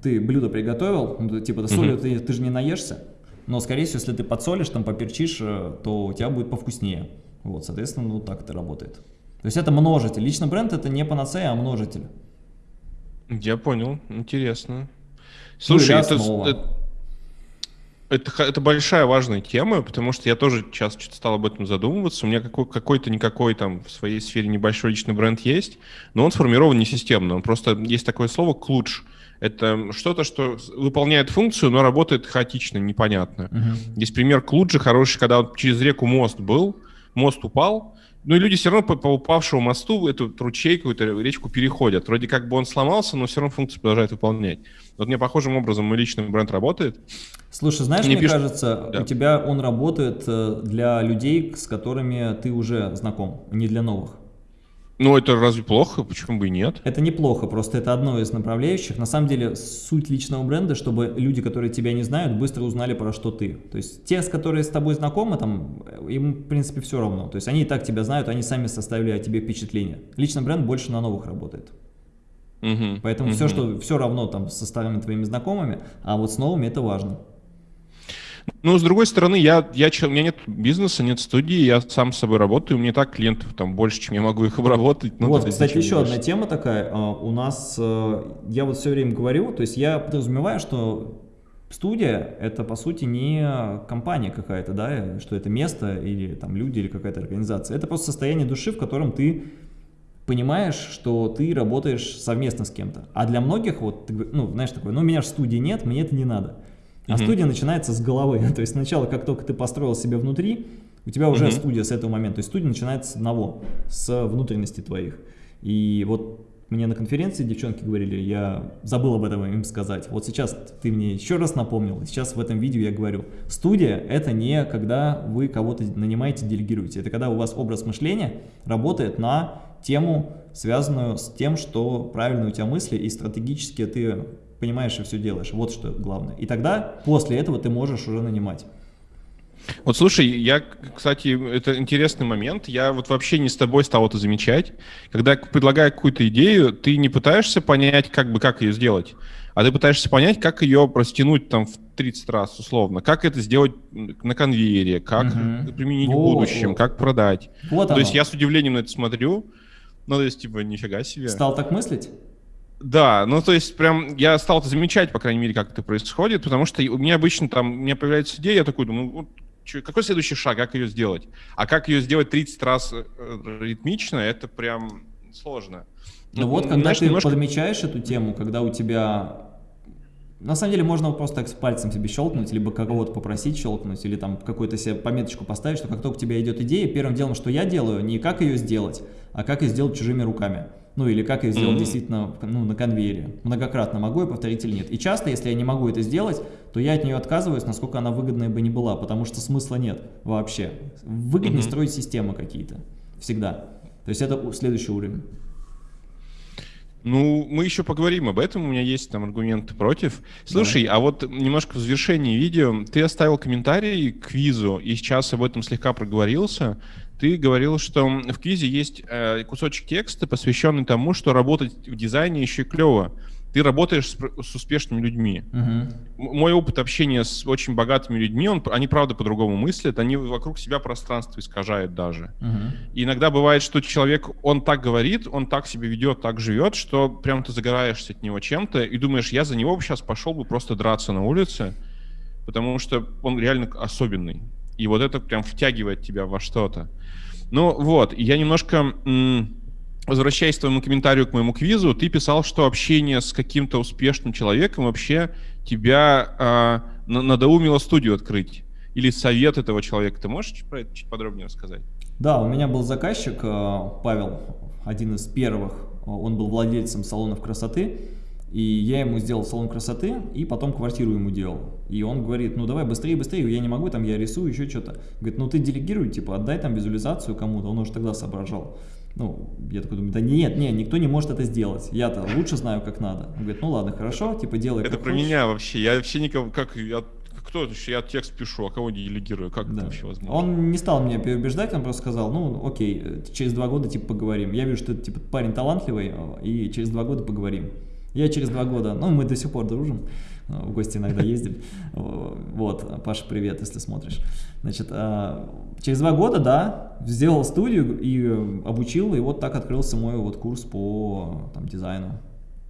ты блюдо приготовил, ну, типа, солью uh-huh. ты, ты же не наешься, но, скорее всего, если ты подсолишь, там, поперчишь, э, то у тебя будет повкуснее. Вот, соответственно, вот так это работает. То есть это множитель. Лично бренд это не панацея, а множитель. Я понял, интересно. Слушай, ну, это, это, это, это большая важная тема, потому что я тоже сейчас что-то стал об этом задумываться. У меня какой, какой-то никакой там в своей сфере небольшой личный бренд есть, но он сформирован не системно. Он просто есть такое слово клуч. Это что-то, что выполняет функцию, но работает хаотично, непонятно. Угу. Есть пример Клуджи хороший, когда он через реку мост был, мост упал, ну и люди все равно по, по упавшему мосту эту ручейку, эту речку переходят. Вроде как бы он сломался, но все равно функцию продолжает выполнять. Вот мне похожим образом мой личный бренд работает. Слушай, знаешь, мне, мне пишут... кажется, да. у тебя он работает э, для людей, с которыми ты уже знаком, не для новых. Ну, это разве плохо? Почему бы и нет? Это неплохо, просто это одно из направляющих. На самом деле, суть личного бренда, чтобы люди, которые тебя не знают, быстро узнали, про что ты. То есть, те, с которые с тобой знакомы, там, им, в принципе, все равно. То есть, они и так тебя знают, они сами составили о тебе впечатление. Личный бренд больше на новых работает. Угу, Поэтому угу. все, что все равно там со старыми твоими знакомыми, а вот с новыми это важно. Ну, с другой стороны, я, я, у меня нет бизнеса, нет студии, я сам с собой работаю, у меня так клиентов там больше, чем я могу их обработать. Ну, вот, кстати, еще больше. одна тема такая. А, у нас, э, я вот все время говорю, то есть я подразумеваю, что студия это по сути не компания какая-то, да, что это место или там люди или какая-то организация. Это просто состояние души, в котором ты понимаешь, что ты работаешь совместно с кем-то. А для многих, вот, ну, знаешь, такое, ну, у меня же студии нет, мне это не надо. А угу. студия начинается с головы. То есть сначала, как только ты построил себя внутри, у тебя уже угу. студия с этого момента. То есть студия начинается с одного, с внутренности твоих. И вот мне на конференции девчонки говорили, я забыл об этом им сказать. Вот сейчас ты мне еще раз напомнил, сейчас в этом видео я говорю. Студия – это не когда вы кого-то нанимаете, делегируете. Это когда у вас образ мышления работает на тему, связанную с тем, что правильные у тебя мысли и стратегически ты понимаешь и все делаешь. Вот что главное. И тогда после этого ты можешь уже нанимать. Вот слушай, я, кстати, это интересный момент. Я вот вообще не с тобой стал это замечать. Когда предлагаю какую-то идею, ты не пытаешься понять, как бы как ее сделать, а ты пытаешься понять, как ее растянуть там в 30 раз условно, как это сделать на конвейере, как угу. применить вот, в будущем, вот. как продать. Вот то оно. есть я с удивлением на это смотрю. Ну, то есть, типа, нифига себе. Стал так мыслить? Да, ну то есть прям я стал это замечать, по крайней мере, как это происходит, потому что у меня обычно там, у меня появляется идея, я такой думаю, вот, чё, какой следующий шаг, как ее сделать? А как ее сделать 30 раз э, ритмично, это прям сложно. Ну, ну вот, когда знаешь, ты немножко... подмечаешь эту тему, когда у тебя... На самом деле можно просто так с пальцем себе щелкнуть, либо кого-то попросить щелкнуть, или там какую-то себе пометочку поставить, что как только у тебя идет идея, первым делом, что я делаю, не как ее сделать, а как ее сделать чужими руками. Ну или как я сделал mm -hmm. действительно ну, на конвейере. Многократно могу я повторить или нет. И часто, если я не могу это сделать, то я от нее отказываюсь, насколько она выгодная бы не была, потому что смысла нет вообще. Выгоднее mm -hmm. строить системы какие-то. Всегда. То есть это следующий уровень. Ну, мы еще поговорим об этом, у меня есть там аргументы против. Слушай, да. а вот немножко в завершении видео, ты оставил комментарий к квизу, и сейчас об этом слегка проговорился. Ты говорил, что в квизе есть э, кусочек текста, посвященный тому, что работать в дизайне еще клево. Ты работаешь с, с успешными людьми. Угу. Мой опыт общения с очень богатыми людьми, он, они правда по-другому мыслят, они вокруг себя пространство искажают даже. Угу. И иногда бывает, что человек, он так говорит, он так себя ведет, так живет, что прям ты загораешься от него чем-то и думаешь, я за него сейчас пошел бы просто драться на улице, потому что он реально особенный. И вот это прям втягивает тебя во что-то. Ну вот, я немножко, возвращаясь к твоему комментарию к моему квизу, ты писал, что общение с каким-то успешным человеком вообще тебя э, надоумило студию открыть. Или совет этого человека. Ты можешь про это чуть подробнее рассказать? Да, у меня был заказчик, э, Павел, один из первых. Он был владельцем салонов красоты. И я ему сделал салон красоты, и потом квартиру ему делал. И он говорит, ну давай быстрее, быстрее, я не могу, там я рисую, еще что-то. Говорит, ну ты делегируй, типа отдай там визуализацию кому-то, он уже тогда соображал. Ну, я такой думаю, да нет, нет, никто не может это сделать. Я-то лучше знаю, как надо. Он говорит, ну ладно, хорошо, типа делай Это про хочешь. меня вообще, я вообще никого, как, я кто я текст пишу, а кого делегирую, как да. это вообще возможно? Он не стал меня переубеждать, он просто сказал, ну окей, через два года типа поговорим. Я вижу, что ты типа парень талантливый, и через два года поговорим. Я через два года, ну, мы до сих пор дружим, э, в гости иногда ездим. Вот, Паша, привет, если смотришь. Значит, а, через два года, да, сделал студию и обучил, и вот так открылся мой вот курс по там, дизайну.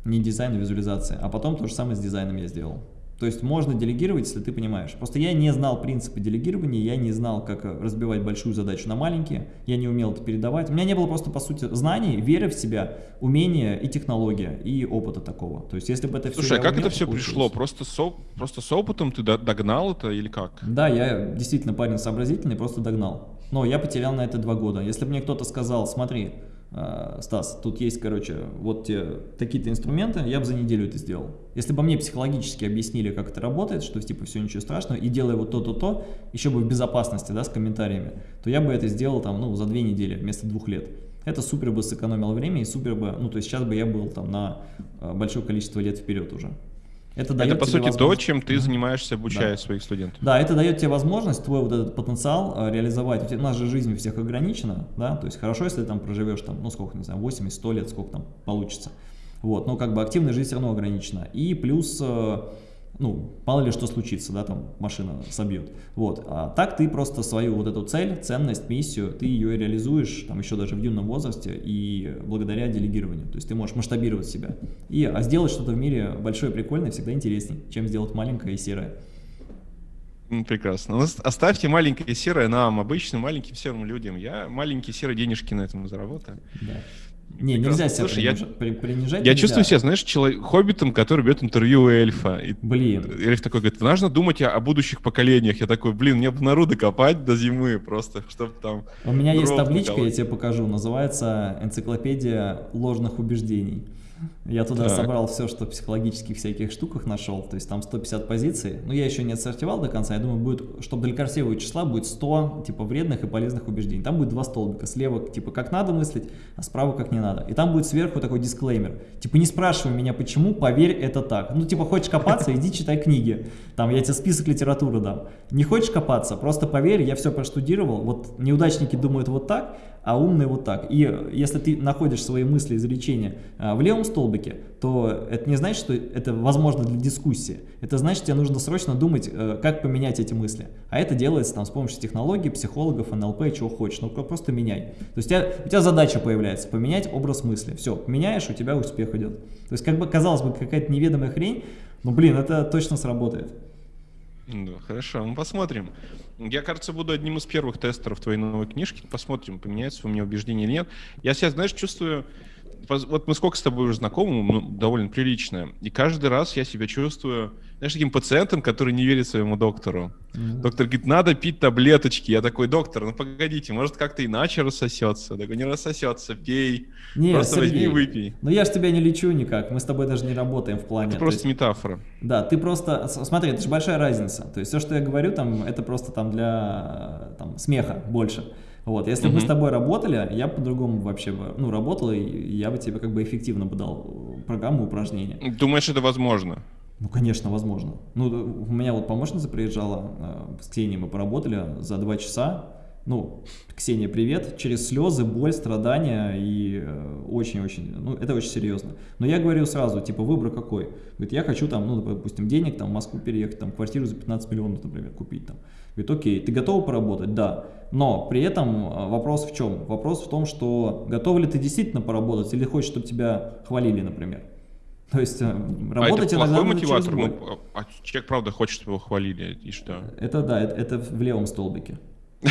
Не дизайну, визуализации. А потом то же самое с дизайном я сделал. То есть можно делегировать, если ты понимаешь. Просто я не знал принципы делегирования, я не знал, как разбивать большую задачу на маленькие, я не умел это передавать. У меня не было просто, по сути, знаний, веры в себя, умения и технология, и опыта такого. То есть если бы это все Слушай, а как умел, это все пришло? Просто с, просто с опытом ты догнал это или как? Да, я действительно парень сообразительный, просто догнал. Но я потерял на это два года. Если бы мне кто-то сказал, смотри, Э, Стас, тут есть, короче, вот такие-то инструменты, я бы за неделю это сделал. Если бы мне психологически объяснили, как это работает, что типа все ничего страшного, и делай вот то-то-то, еще бы в безопасности, да, с комментариями, то я бы это сделал там, ну, за две недели вместо двух лет. Это супер бы сэкономило время и супер бы, ну, то есть сейчас бы я был там на э, большое количество лет вперед уже. Это, дает это по сути, то, чем ты занимаешься, обучая да. своих студентов. Да, это дает тебе возможность твой вот этот потенциал э, реализовать. У нас же жизнь у всех ограничена, да, то есть хорошо, если ты там проживешь, там, ну сколько, не знаю, 80-100 лет, сколько там получится. Вот, но как бы активная жизнь все равно ограничена. И плюс э, ну, мало ли что случится, да, там машина собьет. Вот, а так ты просто свою вот эту цель, ценность, миссию, ты ее реализуешь, там, еще даже в юном возрасте и благодаря делегированию. То есть ты можешь масштабировать себя. И, а сделать что-то в мире большое, прикольное всегда интереснее, чем сделать маленькое и серое. Прекрасно. Ну, оставьте маленькое серое нам, обычным маленьким серым людям. Я маленькие серые денежки на этом заработаю. Да. Не, нельзя себя Слушай, приниж... я, принижать. Я нельзя. чувствую себя, знаешь, человек, хоббитом, который берет интервью у эльфа. И блин. Эльф такой говорит, нужно думать о, о будущих поколениях. Я такой, блин, мне бы народу копать до зимы просто, чтобы там... У меня есть табличка, я тебе покажу, называется «Энциклопедия ложных убеждений». Я туда так. собрал все, что в психологических всяких штуках нашел, то есть там 150 позиций, но я еще не отсортировал до конца, я думаю, будет, чтобы для красивого числа будет 100, типа, вредных и полезных убеждений. Там будет два столбика, слева, типа, как надо мыслить, а справа, как не надо. И там будет сверху такой дисклеймер, типа, не спрашивай меня, почему, поверь, это так. Ну, типа, хочешь копаться, иди читай книги, там, я тебе список литературы дам. Не хочешь копаться, просто поверь, я все проштудировал, вот неудачники думают вот так, а умные вот так. И если ты находишь свои мысли, изречения а, в левом столбике, то это не значит, что это возможно для дискуссии. Это значит, тебе нужно срочно думать, э, как поменять эти мысли. А это делается там с помощью технологий, психологов, НЛП, чего хочешь. Ну, просто меняй. То есть у тебя, у тебя задача появляется поменять образ мысли. Все, меняешь, у тебя успех идет. То есть, как бы казалось бы, какая-то неведомая хрень, но, блин, это точно сработает. Да, хорошо, мы посмотрим. Я, кажется, буду одним из первых тестеров твоей новой книжки. Посмотрим, поменяется у меня убеждение или нет. Я себя, знаешь, чувствую... Вот мы сколько с тобой уже знакомы, ну, довольно прилично. И каждый раз я себя чувствую знаешь, таким пациентом, который не верит своему доктору. Mm-hmm. Доктор говорит, надо пить таблеточки. Я такой, доктор, ну погодите, может как-то иначе рассосется. Я такой, не рассосется, пей. Не, просто Сергей, возьми и выпей. Ну я же тебя не лечу никак, мы с тобой даже не работаем в плане. Это просто есть, метафора. Да, ты просто, смотри, это же большая разница. То есть все, что я говорю, там, это просто там для там, смеха больше. Вот, если бы мы с тобой работали, я по-другому вообще бы, ну, работал, и я бы тебе как бы эффективно бы дал программу упражнения. Думаешь, это возможно? Ну, конечно, возможно. Ну, у меня вот помощница приезжала, э, с Ксенией мы поработали за два часа. Ну, Ксения, привет. Через слезы, боль, страдания и э, очень-очень, ну, это очень серьезно. Но я говорю сразу, типа, выбор какой? Говорит, я хочу там, ну, допустим, денег там в Москву переехать, там, квартиру за 15 миллионов, например, купить там. Говорит, окей, ты готова поработать? Да. Но при этом э, вопрос в чем? Вопрос в том, что готов ли ты действительно поработать или хочешь, чтобы тебя хвалили, например. То есть э, работать а это иногда мотиватор. Ну, а человек правда хочет, чтобы его хвалили, и что? Это да, это, это в левом столбике.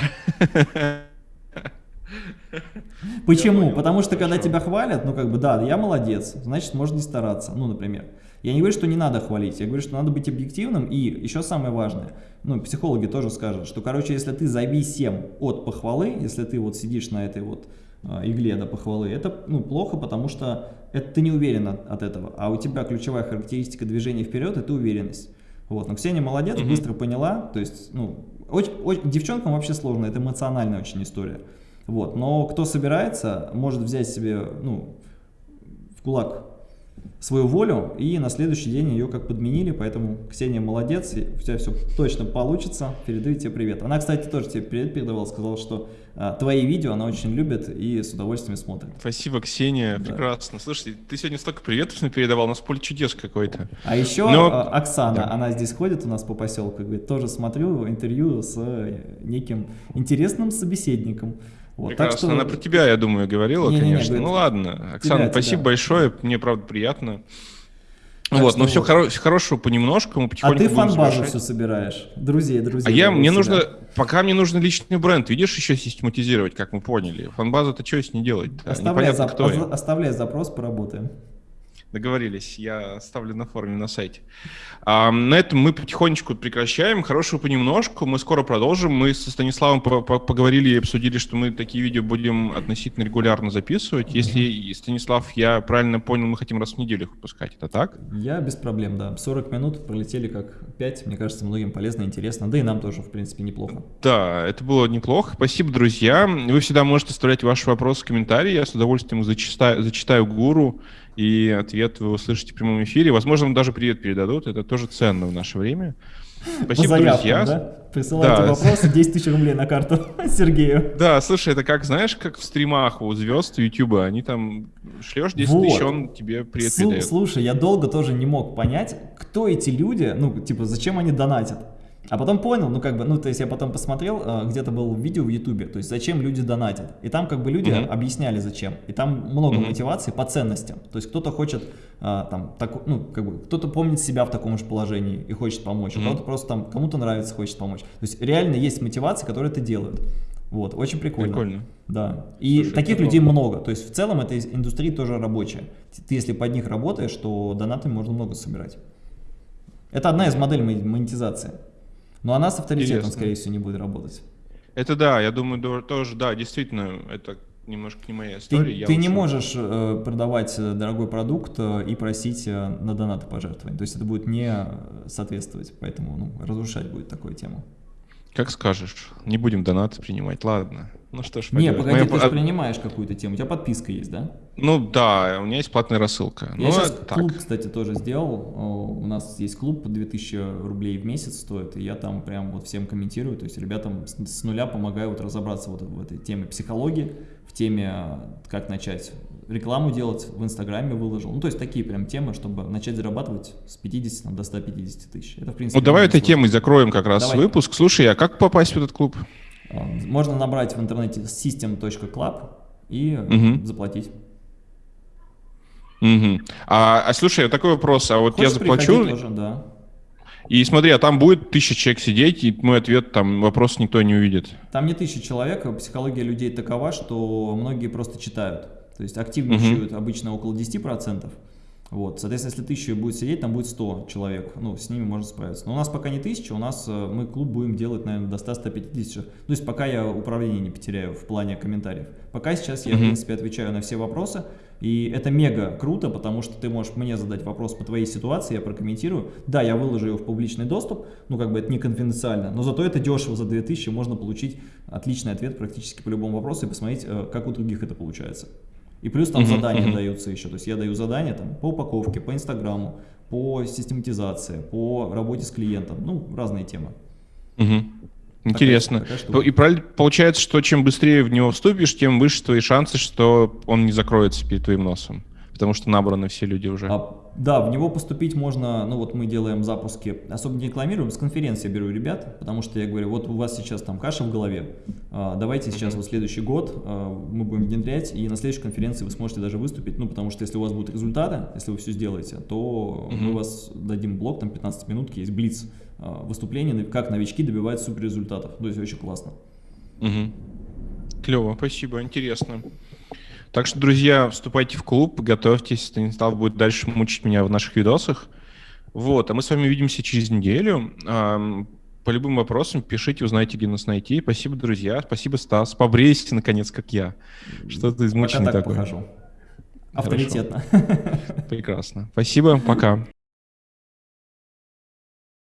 Почему? Потому что когда тебя хвалят, ну как бы да, я молодец, значит можно не стараться, ну например. Я не говорю, что не надо хвалить, я говорю, что надо быть объективным и еще самое важное, ну психологи тоже скажут, что короче, если ты зависим от похвалы, если ты вот сидишь на этой вот а, игле до похвалы, это ну, плохо, потому что это ты не уверен от, от этого, а у тебя ключевая характеристика движения вперед – это уверенность. Вот. Но Ксения молодец, mm -hmm. быстро поняла, то есть, ну, очень, очень, девчонкам вообще сложно, это эмоциональная очень история. Вот. Но кто собирается, может взять себе, ну, в кулак свою волю, и на следующий день ее как подменили, поэтому Ксения молодец, и у тебя все точно получится, передаю тебе привет. Она, кстати, тоже тебе привет передавала, сказала, что а, твои видео она очень любит и с удовольствием смотрит. Спасибо, Ксения, да. прекрасно. Слушай, ты сегодня столько приветов передавал, у нас поле чудес какой-то. А еще Но... А, Оксана, да. она здесь ходит у нас по поселку, говорит, тоже смотрю интервью с неким интересным собеседником. Вот, Прекрасно. Так что... Она про тебя, я думаю, говорила, не, конечно. Не, не, ну ладно. Оксана, тебя, спасибо тебя. большое. Мне, правда, приятно. Так вот, но все, хоро все хорошего понемножку, мы потихоньку А ты фан-базу все собираешь, друзей, друзей. А я, мне нужно, пока мне нужно личный бренд, видишь, еще систематизировать, как мы поняли. Фан-базу-то что с ней делать? Оставляй, зап кто оставляй запрос, поработаем. Договорились, я оставлю на форуме на сайте. А, на этом мы потихонечку прекращаем. Хорошего понемножку. Мы скоро продолжим. Мы со Станиславом по -по поговорили и обсудили, что мы такие видео будем относительно регулярно записывать. Если, Станислав, я правильно понял, мы хотим раз в неделю их выпускать. Это так? Я без проблем, да. 40 минут пролетели как 5. Мне кажется, многим полезно, интересно. Да и нам тоже, в принципе, неплохо. Да, это было неплохо. Спасибо, друзья. Вы всегда можете оставлять ваши вопросы в комментарии. Я с удовольствием зачитаю, зачитаю гуру и ответ вы услышите в прямом эфире. Возможно, вам даже привет передадут, это тоже ценно в наше время. Спасибо, заявкам, друзья. Да? Присылайте да. вопросы, 10 тысяч рублей на карту Сергею. Да, слушай, это как, знаешь, как в стримах у звезд Ютуба, они там шлешь 10 вот. тысяч, он тебе привет Слу- передает. Слушай, я долго тоже не мог понять, кто эти люди, ну, типа, зачем они донатят. А потом понял, ну как бы, ну то есть я потом посмотрел, э, где-то было видео в Ютубе, то есть зачем люди донатят. И там как бы люди uh -huh. объясняли зачем. И там много uh -huh. мотивации по ценностям. То есть кто-то хочет а, там, так, ну как бы, кто-то помнит себя в таком же положении и хочет помочь, uh -huh. кого-то просто там, кому-то нравится, хочет помочь. То есть реально есть мотивации, которые это делают. Вот, очень прикольно. Прикольно. Да. И Слушай, таких людей много. много. То есть в целом эта индустрия тоже рабочая. Ты если под них работаешь, то донатами можно много собирать. Это одна из моделей монетизации. Но она с авторитетом, Интересно. скорее всего, не будет работать. Это да, я думаю, тоже, да, действительно, это немножко не моя история. Ты, ты не можешь э, продавать э, дорогой продукт э, и просить э, на донаты пожертвовать. То есть это будет не соответствовать, поэтому ну, разрушать будет такую тему. Как скажешь. Не будем донаты принимать, ладно. Ну что ж, Не, погоди, ты же принимаешь какую-то тему, у тебя подписка есть, да? Ну да, у меня есть платная рассылка. Я ну, сейчас так. клуб, кстати, тоже сделал. У нас есть клуб, по 2000 рублей в месяц стоит, и я там прям вот всем комментирую, то есть ребятам с нуля помогаю вот разобраться вот в этой теме психологии, в теме, как начать рекламу делать, в Инстаграме выложил. Ну, то есть такие прям темы, чтобы начать зарабатывать с 50 там, до 150 тысяч. Это, в принципе, ну, давай этой темой закроем как раз давай. выпуск. Слушай, а как попасть в этот клуб? А, можно набрать в интернете system.club и угу. заплатить. Угу. А, а слушай, такой вопрос. А вот Хочешь я заплачу... Тоже, да. И смотри, а там будет тысяча человек сидеть, и мой ответ, там вопрос никто не увидит. Там не тысяча человек, психология людей такова, что многие просто читают. То есть активничают угу. обычно около 10%. Вот, соответственно, если тысяча будет сидеть, там будет 100 человек, ну, с ними можно справиться. Но у нас пока не тысяча, у нас э, мы клуб будем делать, наверное, до 100-150. То есть пока я управление не потеряю в плане комментариев. Пока сейчас я, в принципе, отвечаю на все вопросы, и это мега круто, потому что ты можешь мне задать вопрос по твоей ситуации, я прокомментирую. Да, я выложу его в публичный доступ, ну, как бы это не конфиденциально, но зато это дешево, за 2000 можно получить отличный ответ практически по любому вопросу и посмотреть, э, как у других это получается. И плюс там задания даются еще. То есть я даю задания там, по упаковке, по инстаграму, по систематизации, по работе с клиентом. Ну, разные темы. Интересно. Такая, такая и получается, что чем быстрее в него вступишь, тем выше твои шансы, что он не закроется перед твоим носом потому что набраны все люди уже. А, да, в него поступить можно, ну вот мы делаем запуски, особо не рекламируем, с конференции беру ребят, потому что я говорю, вот у вас сейчас там каша в голове, а, давайте сейчас вот следующий год а, мы будем внедрять, и на следующей конференции вы сможете даже выступить, ну потому что если у вас будут результаты, если вы все сделаете, то мы вас дадим блок, там 15 минутки, есть блиц а, выступление, как новички добивают супер результатов, то есть очень классно. Клево, спасибо, интересно. Так что, друзья, вступайте в клуб, готовьтесь, Станислав будет дальше мучить меня в наших видосах. Вот, а мы с вами увидимся через неделю. По любым вопросам пишите, узнаете, где нас найти. Спасибо, друзья. Спасибо, Стас. Побрейся, наконец, как я. Что ты измученный Пока так такой. Похожу. Авторитетно. Прекрасно. Спасибо, пока.